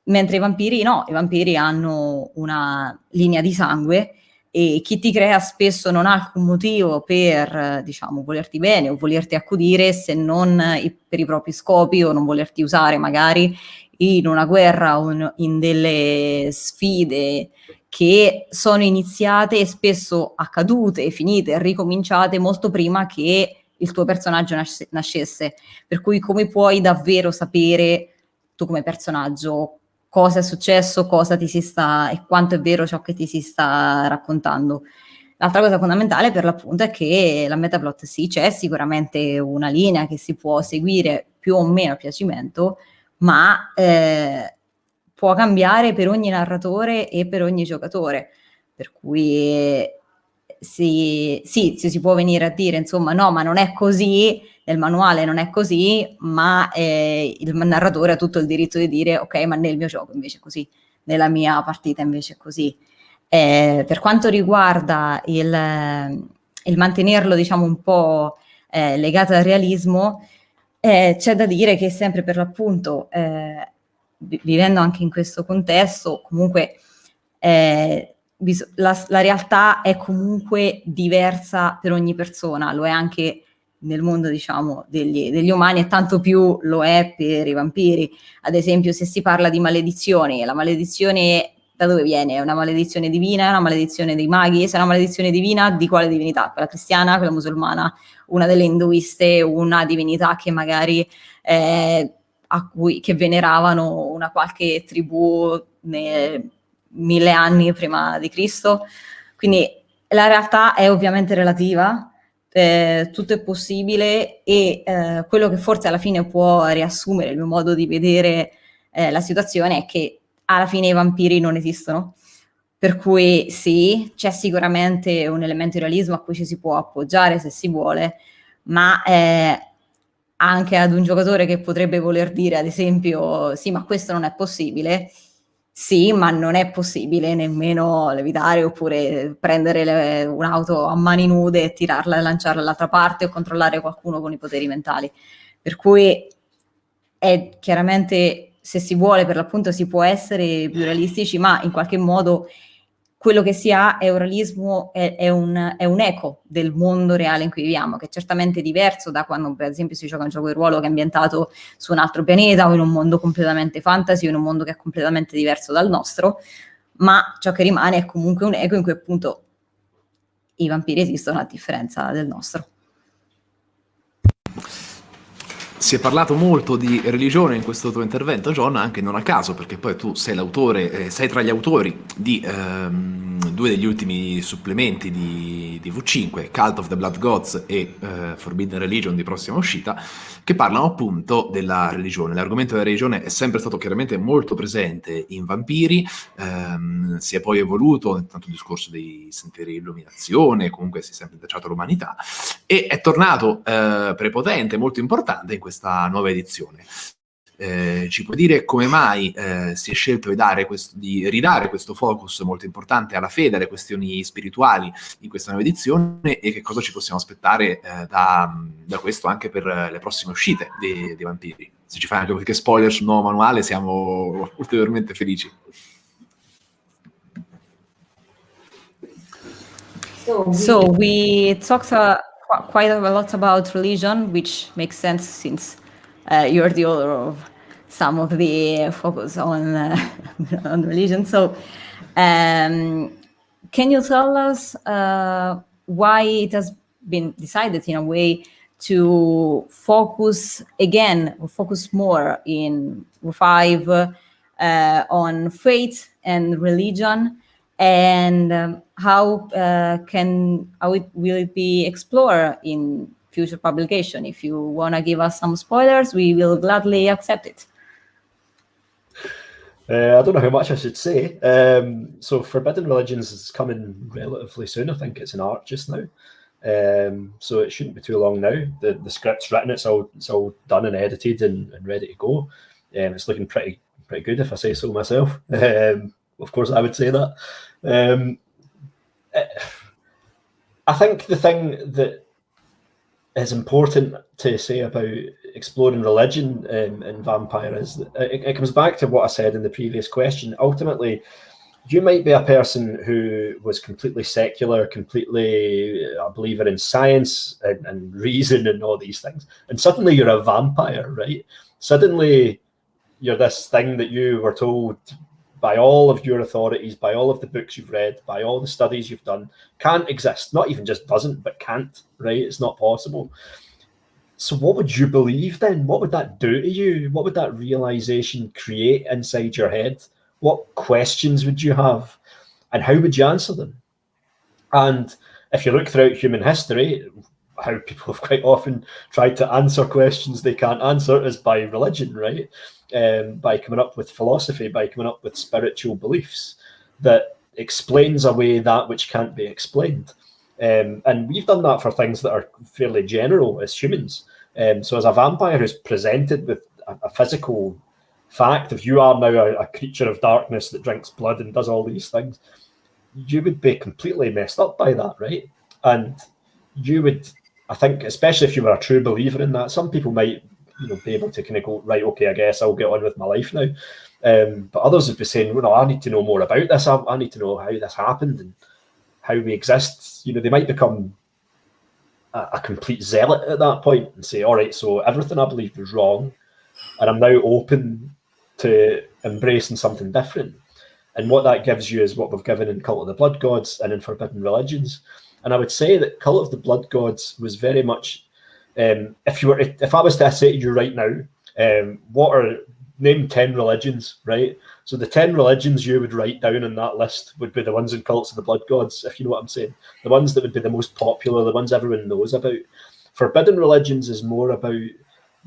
mentre i vampiri no, i vampiri hanno una linea di sangue e chi ti crea spesso non ha alcun motivo per, diciamo, volerti bene o volerti accudire se non per i propri scopi o non volerti usare magari in una guerra o in delle sfide che sono iniziate e spesso accadute, finite, ricominciate molto prima che il tuo personaggio nasce, nascesse. Per cui come puoi davvero sapere tu come personaggio cosa è successo, cosa ti si sta e quanto è vero ciò che ti si sta raccontando. L'altra cosa fondamentale per l'appunto è che la metaplot sì, c'è sicuramente una linea che si può seguire più o meno a piacimento, ma eh, può cambiare per ogni narratore e per ogni giocatore. Per cui si, sì, si può venire a dire, insomma, no, ma non è così, nel manuale non è così, ma eh, il narratore ha tutto il diritto di dire, ok, ma nel mio gioco invece è così, nella mia partita invece è così. Eh, per quanto riguarda il, il, mantenerlo, diciamo, un po' eh, legato al realismo, eh, c'è da dire che sempre per l'appunto, eh, vivendo anche in questo contesto, comunque eh, la, la, realtà è comunque diversa per ogni persona, lo è anche nel mondo diciamo degli, degli, umani e tanto più lo è per i vampiri. Ad esempio se si parla di maledizioni, la maledizione da dove viene? È una maledizione divina, è una maledizione dei maghi? Se è una maledizione divina, di quale divinità? Quella cristiana, quella musulmana, una delle induiste, una divinità che magari eh, a cui, che veneravano una qualche tribù ne, mille anni prima di Cristo. Quindi la realtà è ovviamente relativa, eh, tutto è possibile e eh, quello che forse alla fine può riassumere il mio modo di vedere eh, la situazione è che alla fine i vampiri non esistono. Per cui sì, c'è sicuramente un elemento di realismo a cui ci si può appoggiare se si vuole, ma eh, anche ad un giocatore che potrebbe voler dire, ad esempio, sì, ma questo non è possibile, sì, ma non è possibile nemmeno levitare oppure prendere un'auto a mani nude e tirarla e lanciarla dall'altra parte o controllare qualcuno con i poteri mentali. Per cui è chiaramente, se si vuole, per l'appunto si può essere più realistici, ma in qualche modo quello che si ha è un realismo, è, è, un, è, un, eco del mondo reale in cui viviamo, che è certamente diverso da quando per esempio si gioca un gioco di ruolo che è ambientato su un altro pianeta o in un mondo completamente fantasy o in un mondo che è completamente diverso dal nostro, ma ciò che rimane è comunque un eco in cui appunto i vampiri esistono a differenza del nostro. Si è parlato molto di religione in questo tuo intervento, John, anche non a caso, perché poi tu sei l'autore, eh, sei tra gli autori di ehm, due degli ultimi supplementi di, di, V5, Cult of the Blood Gods e eh, Forbidden Religion di prossima uscita, che parlano appunto della religione. L'argomento della religione è sempre stato chiaramente molto presente in Vampiri, ehm, si è poi evoluto, tanto il discorso dei sentieri di illuminazione, comunque si è sempre intrecciato all'umanità, e è tornato eh, prepotente, molto importante in questa nuova edizione. Eh, ci puoi dire come mai eh, si è scelto di, questo, di, ridare questo focus molto importante alla fede, alle questioni spirituali in questa nuova edizione e che cosa ci possiamo aspettare eh, da, da, questo anche per le prossime uscite dei, dei vampiri? Se ci fai anche qualche spoiler sul nuovo manuale siamo ulteriormente felici. So we talked uh, quite a lot about religion, which makes sense since you're the author of some of the focus on uh, on religion. So, um, can you tell us uh, why it has been decided in a way to focus again, focus more in five uh, on faith and religion, and um, how uh, can how it will it be explored in future publication. If you want to give us some spoilers, we will gladly accept it. Uh, I don't know how much I should say. Um, so Forbidden Religions is coming relatively soon. I think it's in art just now. Um, so it shouldn't be too long now. The the script's written, it's all it's all done and edited and, and ready to go. Um, it's looking pretty pretty good if I say so myself. Um, of course, I would say that. Um, I think the thing that is important to say about exploring religion um, in Vampire is it, it, comes back to what I said in the previous question. Ultimately, you might be a person who was completely secular, completely a believer in science and, and reason and all these things, and suddenly you're a vampire, right? Suddenly you're this thing that you were told by all of your authorities, by all of the books you've read, by all the studies you've done, can't exist. Not even just doesn't, but can't, right? It's not possible. So what would you believe then? What would that do to you? What would that realization create inside your head? What questions would you have? And how would you answer them? And if you look throughout human history, how people have quite often tried to answer questions they can't answer is by religion, right? um, by coming up with philosophy, by coming up with spiritual beliefs that explains away that which can't be explained. Um, and we've done that for things that are fairly general as humans. Um, so as a vampire who's presented with a, a physical fact if you are now a, a, creature of darkness that drinks blood and does all these things, you would be completely messed up by that, right? And you would, I think, especially if you were a true believer in that, some people might you know be able to kind of go right okay i guess i'll get on with my life now. Um, but others would be saying well no, i need to know more about this. I, I, need to know how this happened and how we exist. You know they might become a, a complete zealot at that point and say all right so everything i believed was wrong and i'm now open to embracing something different. And what that gives you is what we've given in cult of the blood gods and in forbidden religions and i would say that cult of the blood gods was very much um, if you were, if I was to say to you right now, um, what are name ten religions, right? So the ten religions you would write down in that list would be the ones in cults of the blood gods, if you know what I'm saying. The ones that would be the most popular, the ones everyone knows about. Forbidden religions is more about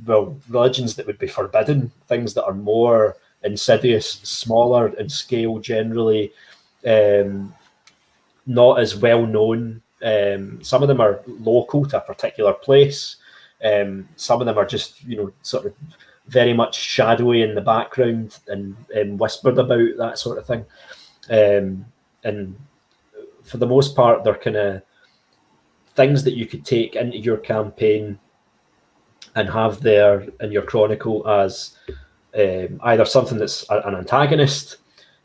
well, religions that would be forbidden, things that are more insidious, smaller in scale generally, um, not as well known. Um, some of them are local to a particular place. Um, some of them are just, you know, sort of very much shadowy in the background and, and whispered about that sort of thing. Um, and for the most part, they're kind of things that you could take into your campaign and have there in your chronicle as um, either something that's an antagonist,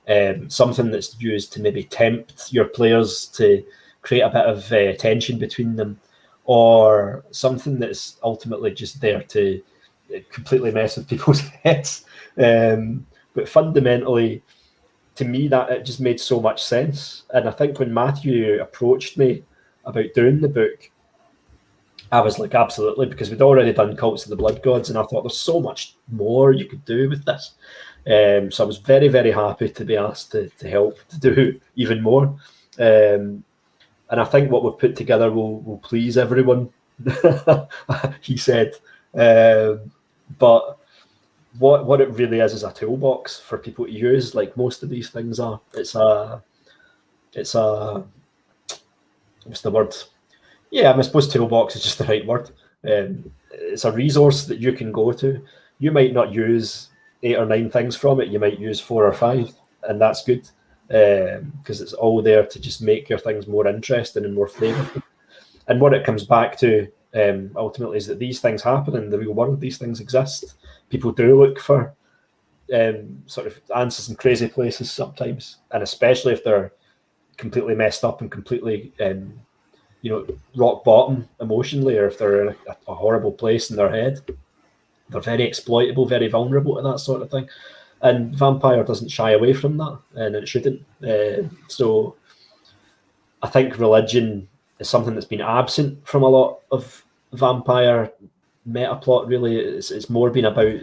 um, something that's used to maybe tempt your players to create a bit of uh, tension between them, or something that's ultimately just there to uh, completely mess with people's heads. Um, but fundamentally, to me, that it just made so much sense. And I think when Matthew approached me about doing the book, I was like, absolutely, because we'd already done Cults of the Blood Gods, and I thought there's so much more you could do with this. Um, so I was very, very happy to be asked to, to help to do even more. Um, and I think what we've put together will, will please everyone, he said. Um, but what what it really is is a toolbox for people to use, like most of these things are. It's a, it's a, what's the word? Yeah, I suppose toolbox is just the right word. Um, it's a resource that you can go to. You might not use eight or nine things from it. You might use four or five, and that's good because um, it's all there to just make your things more interesting and more flavorful. And what it comes back to um, ultimately is that these things happen in the real world. These things exist. People do look for um, sort of answers in crazy places sometimes, and especially if they're completely messed up and completely, um, you know, rock bottom emotionally, or if they're in a, a horrible place in their head. They're very exploitable, very vulnerable to that sort of thing and Vampire doesn't shy away from that, and it shouldn't. Uh, so, I think religion is something that's been absent from a lot of Vampire meta plot. Really, it's, it's more been about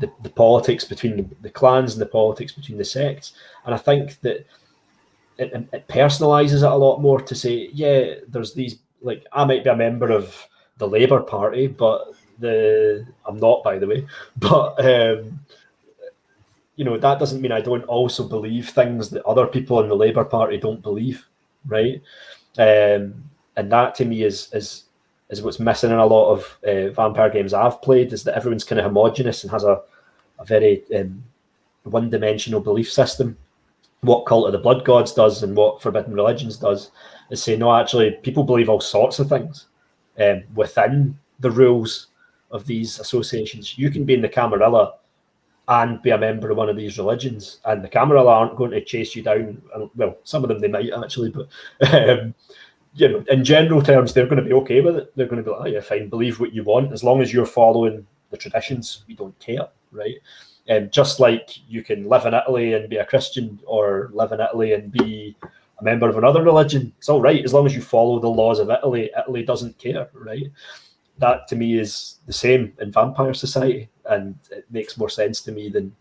the, the politics between the clans and the politics between the sects, and I think that it, it personalizes it a lot more to say, yeah, there's these like I might be a member of the Labour Party, but the I'm not, by the way, but um, you know, that doesn't mean I don't also believe things that other people in the Labour Party don't believe, right? Um, and that to me is is is what's missing in a lot of uh, vampire games I've played is that everyone's kind of homogenous and has a a very um, one-dimensional belief system. What Cult of the Blood Gods does and what Forbidden Religions does is say, no, actually, people believe all sorts of things um, within the rules of these associations. You can be in the Camarilla and be a member of one of these religions. And the Camarilla aren't going to chase you down. Well, some of them they might actually, but um, you know, in general terms, they're going to be okay with it. They're going to be like, oh, yeah, fine, believe what you want as long as you're following the traditions. We don't care, right? And um, just like you can live in Italy and be a Christian, or live in Italy and be a member of another religion, it's all right as long as you follow the laws of Italy. Italy doesn't care, right? That to me is the same in vampire society and it makes more sense to me than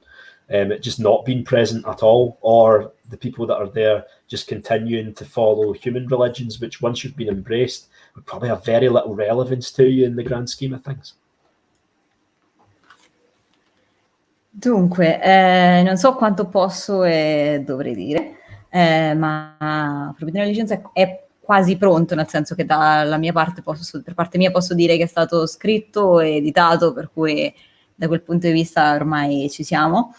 um, it just not being present at all, or the people that are there just continuing to follow human religions, which once you've been embraced, would probably have very little relevance to you in the grand scheme of things. Dunque, eh, non so quanto posso e dovrei dire, eh, ma Forbidden Legends è, è quasi pronto, nel senso che dalla mia parte posso, per parte mia posso dire che è stato scritto e editato, per cui da quel punto di vista ormai ci siamo.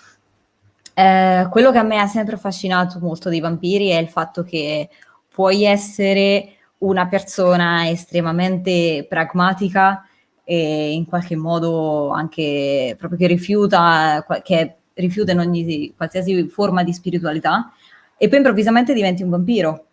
Eh, quello che a me ha sempre affascinato molto dei vampiri è il fatto che puoi essere una persona estremamente pragmatica e in qualche modo anche proprio che rifiuta, che rifiuta in ogni qualsiasi forma di spiritualità e poi improvvisamente diventi un vampiro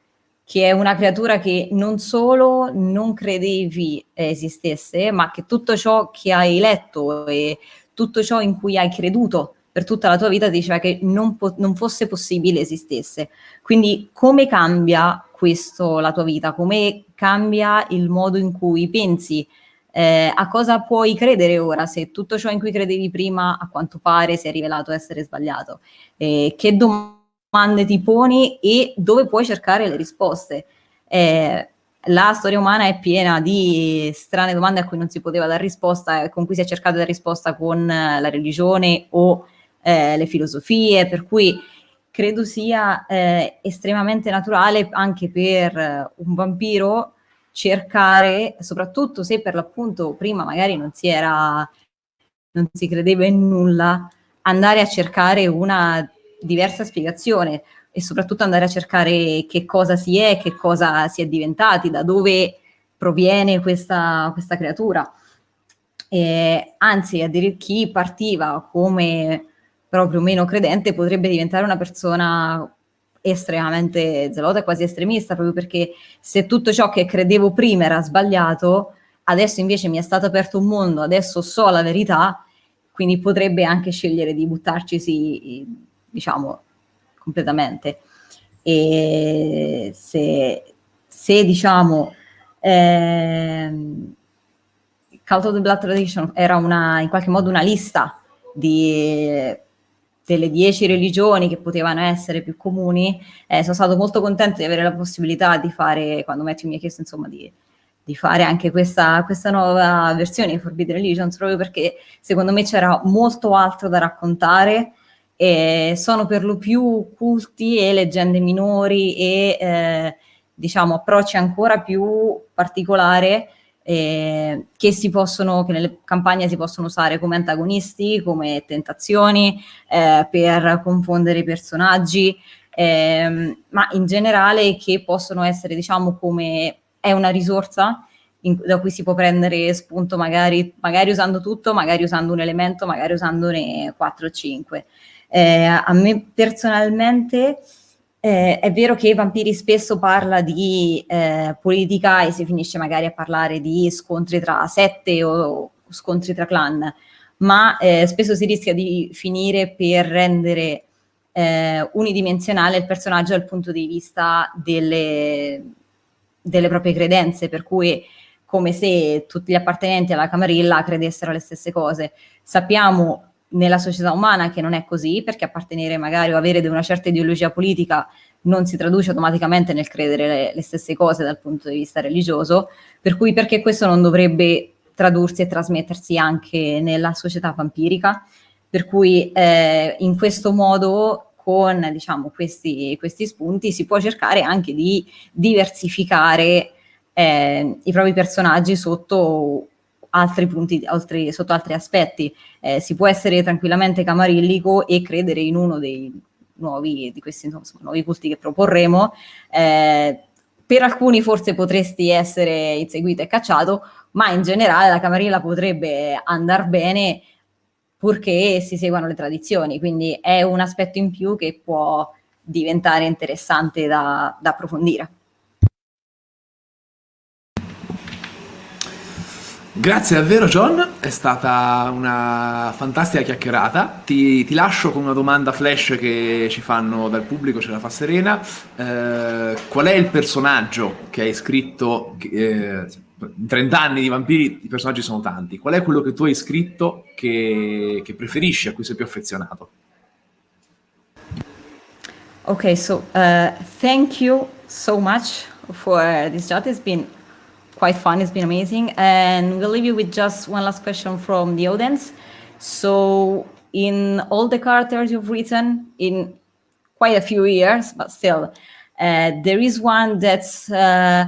che è una creatura che non solo non credevi esistesse, ma che tutto ciò che hai letto e tutto ciò in cui hai creduto per tutta la tua vita ti diceva che non, non fosse possibile esistesse. Quindi come cambia questo la tua vita? Come cambia il modo in cui pensi? Eh, a cosa puoi credere ora se tutto ciò in cui credevi prima a quanto pare si è rivelato essere sbagliato? Eh, che domande ti poni e dove puoi cercare le risposte. Eh, la storia umana è piena di strane domande a cui non si poteva dare risposta, con cui si è cercata dare risposta con la religione o eh, le filosofie, per cui credo sia eh, estremamente naturale anche per un vampiro cercare, soprattutto se per l'appunto prima magari non si era, non si credeva in nulla, andare a cercare una diversa spiegazione e soprattutto andare a cercare che cosa si è, che cosa si è diventati, da dove proviene questa, questa creatura. E, anzi, a dire chi partiva come proprio meno credente potrebbe diventare una persona estremamente zelota e quasi estremista, proprio perché se tutto ciò che credevo prima era sbagliato, adesso invece mi è stato aperto un mondo, adesso so la verità, quindi potrebbe anche scegliere di buttarcisi, diciamo, completamente. E se, se diciamo, ehm, Cult of the Blood Tradition era una, in qualche modo una lista di delle dieci religioni che potevano essere più comuni, eh, sono stato molto contento di avere la possibilità di fare, quando Matthew mi ha chiesto insomma di, di fare anche questa, questa, nuova versione di Forbidden Religions, proprio perché secondo me c'era molto altro da raccontare, e sono per lo più culti e leggende minori e eh, diciamo approcci ancora più particolari eh, che, si possono, che nelle campagne si possono usare come antagonisti, come tentazioni, eh, per confondere i personaggi, eh, ma in generale che possono essere, diciamo, come è una risorsa in, da cui si può prendere spunto magari, magari, usando tutto, magari usando un elemento, magari usandone 4 o 5. Eh, a me personalmente eh, è vero che Vampiri spesso parla di eh, politica e si finisce magari a parlare di scontri tra sette o scontri tra clan, ma eh, spesso si rischia di finire per rendere eh, unidimensionale il personaggio dal punto di vista delle, delle proprie credenze, per cui come se tutti gli appartenenti alla Camarilla credessero le stesse cose. Sappiamo nella società umana che non è così, perché appartenere magari o avere una certa ideologia politica non si traduce automaticamente nel credere le, le, stesse cose dal punto di vista religioso, per cui perché questo non dovrebbe tradursi e trasmettersi anche nella società vampirica, per cui eh, in questo modo con diciamo, questi, questi, spunti si può cercare anche di diversificare eh, i propri personaggi sotto altri punti, altri, sotto altri aspetti. Eh, si può essere tranquillamente camarillico e credere in uno dei nuovi, di questi insomma, nuovi culti che proporremo. Eh, per alcuni forse potresti essere inseguito e cacciato, ma in generale la camarilla potrebbe andare bene purché si seguano le tradizioni, quindi è un aspetto in più che può diventare interessante da, da approfondire. Grazie davvero John, è stata una fantastica chiacchierata. Ti, ti, lascio con una domanda flash che ci fanno dal pubblico, ce la fa Serena. Eh, qual è il personaggio che hai scritto? Eh, in 30 anni di vampiri i personaggi sono tanti. Qual è quello che tu hai scritto che, che preferisci, a cui sei più affezionato? Ok, so uh, thank you so much for this chat. It's been quite fun. It's been amazing. And we'll leave you with just one last question from the audience. So in all the characters you've written in quite a few years, but still, uh, there is one that's uh,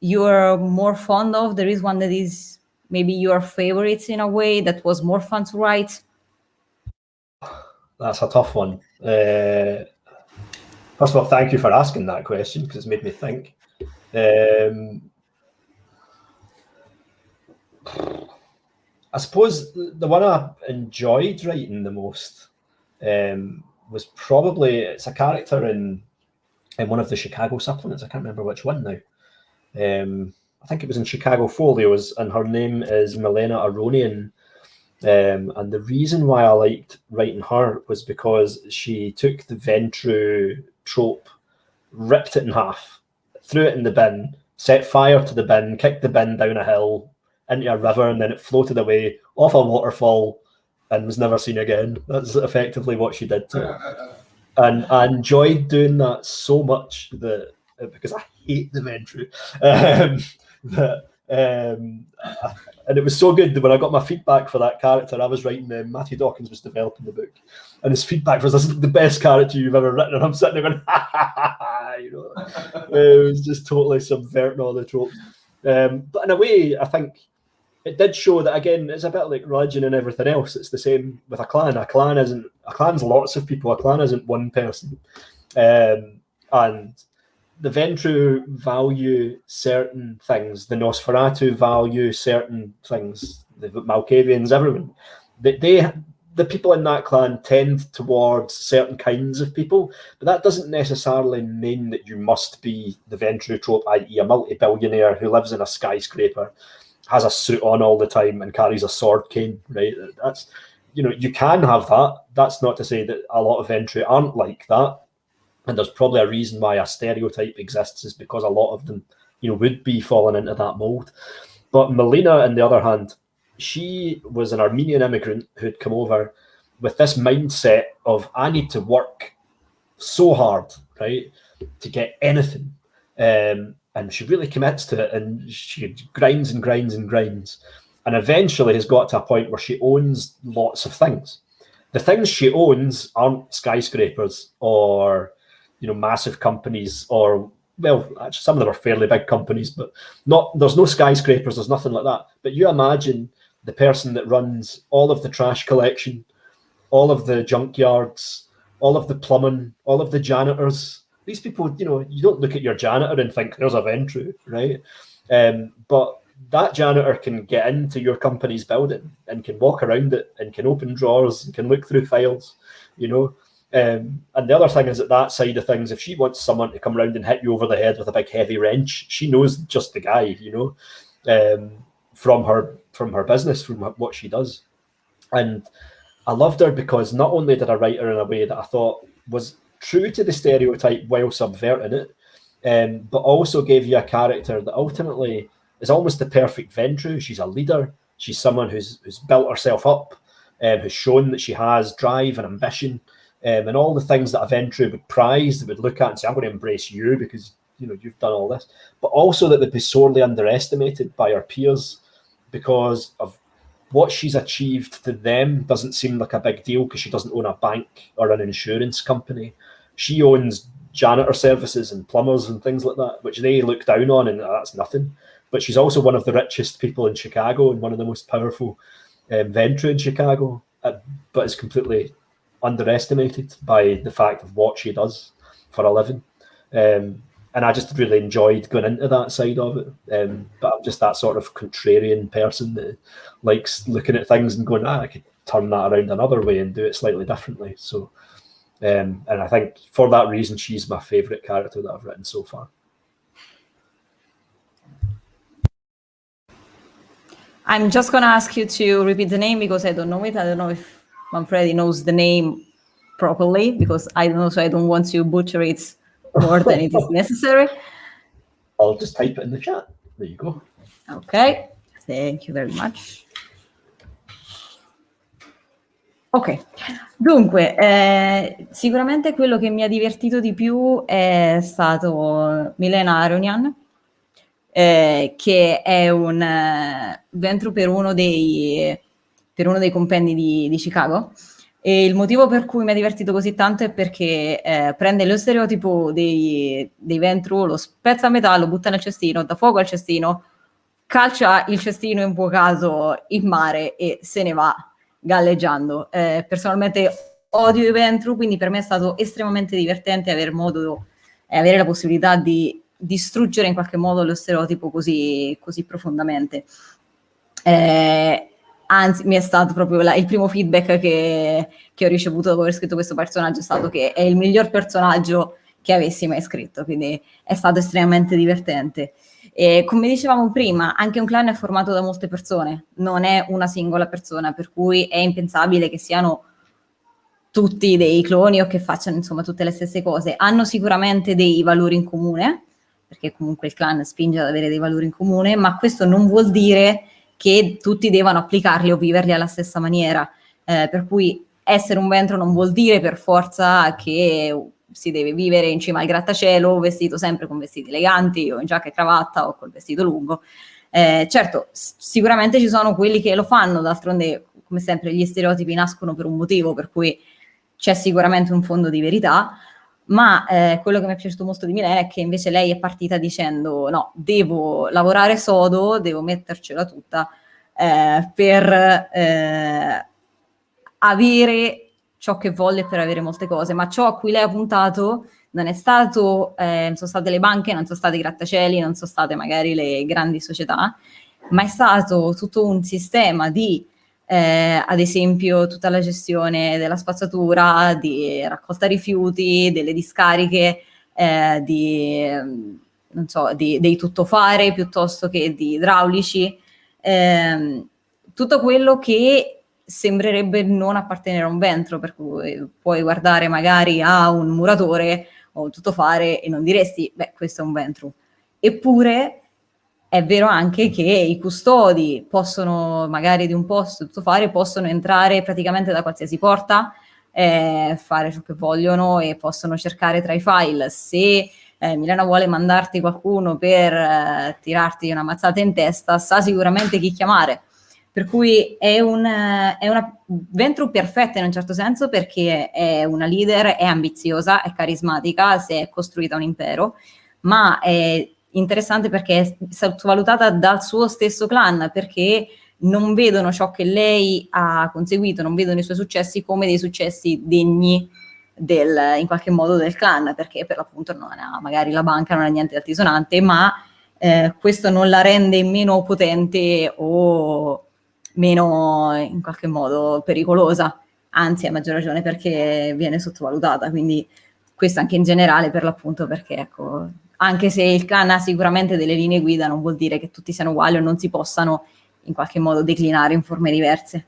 you're more fond of. There is one that is maybe your favorite in a way that was more fun to write. That's a tough one. Uh, first of all, thank you for asking that question because it's made me think. Um, I suppose the one I enjoyed writing the most um, was probably it's a character in in one of the Chicago supplements. I can't remember which one now. Um, I think it was in Chicago Folios, and her name is Milena Aronian. Um, and the reason why I liked writing her was because she took the Ventrue trope, ripped it in half, threw it in the bin, set fire to the bin, kicked the bin down a hill, into a river and then it floated away off a waterfall and was never seen again. That's effectively what she did to it. And I enjoyed doing that so much that because I hate the Ventrue. Um, that um, and it was so good that when I got my feedback for that character, I was writing them. Matthew Dawkins was developing the book, and his feedback was, "This is the best character you've ever written." And I'm sitting there going, ha, ha, ha, ha, you know, it was just totally subverting all the tropes. Um, but in a way, I think it did show that again it's a bit like religion and everything else. It's the same with a clan. A clan isn't a clan's lots of people. A clan isn't one person. Um, and the Ventrue value certain things. The Nosferatu value certain things. The Malkavians everyone. They, they the people in that clan tend towards certain kinds of people, but that doesn't necessarily mean that you must be the Ventrue trope, i.e., a multi-billionaire who lives in a skyscraper, has a suit on all the time, and carries a sword cane. Right? That's you know you can have that. That's not to say that a lot of entry aren't like that, and there's probably a reason why a stereotype exists is because a lot of them you know would be falling into that mold. But Melina, on the other hand, she was an Armenian immigrant who'd come over with this mindset of I need to work so hard, right, to get anything. Um, and she really commits to it and she grinds and grinds and grinds. And eventually has got to a point where she owns lots of things. The things she owns aren't skyscrapers or you know massive companies or well, actually, some of them are fairly big companies, but not there's no skyscrapers, there's nothing like that. But you imagine the person that runs all of the trash collection, all of the junkyards, all of the plumbing, all of the janitors. These people, you know, you don't look at your janitor and think there's a Ventrue, right? Um, but that janitor can get into your company's building and can walk around it and can open drawers and can look through files, you know. Um, and the other thing is that that side of things, if she wants someone to come around and hit you over the head with a big heavy wrench, she knows just the guy, you know, um, from her from her business, from what she does. And I loved her because not only did I write her in a way that I thought was true to the stereotype while subverting it, um, but also gave you a character that ultimately is almost the perfect Ventrue. She's a leader. She's someone who's who's built herself up, um, who's shown that she has drive and ambition, um, and all the things that a Ventrue would prize, that would look at and say, "I'm going to embrace you because you know you've done all this," but also that would be sorely underestimated by her peers because of what she's achieved to them doesn't seem like a big deal because she doesn't own a bank or an insurance company. She owns janitor services and plumbers and things like that, which they look down on, and that's nothing. But she's also one of the richest people in Chicago and one of the most powerful um, Ventrue in Chicago, uh, but is completely underestimated by the fact of what she does for a living. Um, and I just really enjoyed going into that side of it. Um, but I'm just that sort of contrarian person that likes looking at things and going, ah, I could turn that around another way and do it slightly differently. So, um, and I think for that reason, she's my favourite character that I've written so far. I'm just going to ask you to repeat the name because I don't know it. I don't know if Manfredi knows the name properly because I don't know, so I don't want to butcher it more than it is necessary. I'll just type it in the chat. There you go. Ok, thank you very much. Ok, dunque, eh, sicuramente quello che mi ha divertito di più è stato Milena Aronian, eh, che è un uh, ventro per uno dei, per uno dei compendi di, di Chicago, e il motivo per cui mi ha divertito così tanto è perché eh, prende lo stereotipo dei, dei Ventru, lo spezza a metà, lo butta nel cestino, dà fuoco al cestino, calcia il cestino infuocato in mare e se ne va galleggiando. Eh, personalmente odio i Ventru, quindi per me è stato estremamente divertente avere modo e avere la possibilità di distruggere in qualche modo lo stereotipo così, così profondamente. Eh, anzi mi è stato proprio la, il primo feedback che, che, ho ricevuto dopo aver scritto questo personaggio è stato che è il miglior personaggio che avessi mai scritto, quindi è stato estremamente divertente. E come dicevamo prima, anche un clan è formato da molte persone, non è una singola persona, per cui è impensabile che siano tutti dei cloni o che facciano insomma tutte le stesse cose. Hanno sicuramente dei valori in comune, perché comunque il clan spinge ad avere dei valori in comune, ma questo non vuol dire che tutti devono applicarli o viverli alla stessa maniera. Eh, per cui essere un ventro non vuol dire per forza che si deve vivere in cima al grattacielo vestito sempre con vestiti eleganti o in giacca e cravatta o col vestito lungo. Eh, certo, sicuramente ci sono quelli che lo fanno, d'altronde come sempre gli stereotipi nascono per un motivo, per cui c'è sicuramente un fondo di verità, ma eh, quello che mi è piaciuto molto di Milena è che invece lei è partita dicendo no, devo lavorare sodo, devo mettercela tutta eh, per eh, avere ciò che voglio per avere molte cose, ma ciò a cui lei ha puntato non è stato, eh, non sono state le banche, non sono stati i grattacieli, non sono state magari le grandi società, ma è stato tutto un sistema di eh, ad esempio tutta la gestione della spazzatura, di raccolta rifiuti, delle discariche, eh, di, non so, di, dei tuttofare piuttosto che di idraulici, eh, tutto quello che sembrerebbe non appartenere a un ventro, per cui puoi guardare magari a un muratore o un tuttofare e non diresti, beh, questo è un ventro. Eppure è vero anche che i custodi possono, magari di un posto tuttofare, possono entrare praticamente da qualsiasi porta, eh, fare ciò che vogliono e possono cercare tra i file. Se eh, Milena vuole mandarti qualcuno per eh, tirarti una mazzata in testa, sa sicuramente chi chiamare. Per cui è, un, è una Ventru perfetta in un certo senso perché è una leader, è ambiziosa, è carismatica, si è costruita un impero, ma è interessante perché è sottovalutata dal suo stesso clan, perché non vedono ciò che lei ha conseguito, non vedono i suoi successi come dei successi degni del, in qualche modo del clan, perché per l'appunto non ha, magari la banca non ha niente di altisonante, ma eh, questo non la rende meno potente o meno in qualche modo pericolosa, anzi a maggior ragione perché viene sottovalutata, quindi questo anche in generale per l'appunto perché ecco, anche se il clan ha sicuramente delle linee guida non vuol dire che tutti siano uguali o non si possano in qualche modo declinare in forme diverse.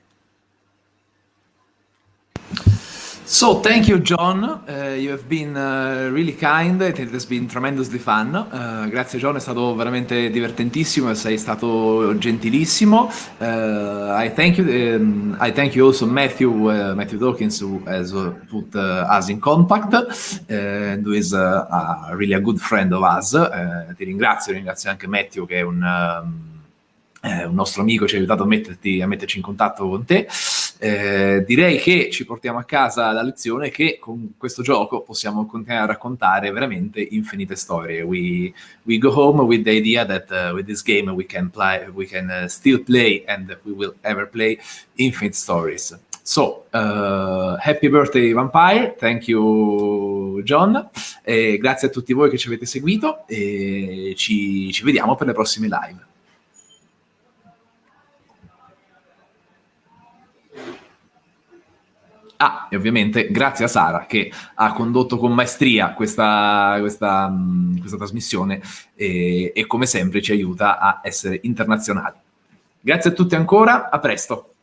So, thank you, John. Uh, you have been uh, really kind. It has been tremendously fun. Uh, grazie, John. È stato veramente divertentissimo. Sei stato gentilissimo. Uh, I thank you. Um, I thank you also, Matthew, uh, Matthew Dawkins, who has uh, put us in contact and who is a, really a good friend of us. ti ringrazio. Ringrazio anche Matthew, che è un, um, un nostro amico, ci ha aiutato a, metterti, a metterci in contatto con te. Eh, direi che ci portiamo a casa la lezione che con questo gioco possiamo continuare a raccontare veramente infinite storie. We, we go home with the idea that uh, with this game we can, play, we can uh, still play and we will ever play infinite stories. So, uh, happy birthday Vampire, thank you John, e grazie a tutti voi che ci avete seguito e ci, ci vediamo per le prossime live. Ah, e ovviamente grazie a Sara che ha condotto con maestria questa, questa, questa trasmissione e, e come sempre ci aiuta a essere internazionali. Grazie a tutti ancora, a presto.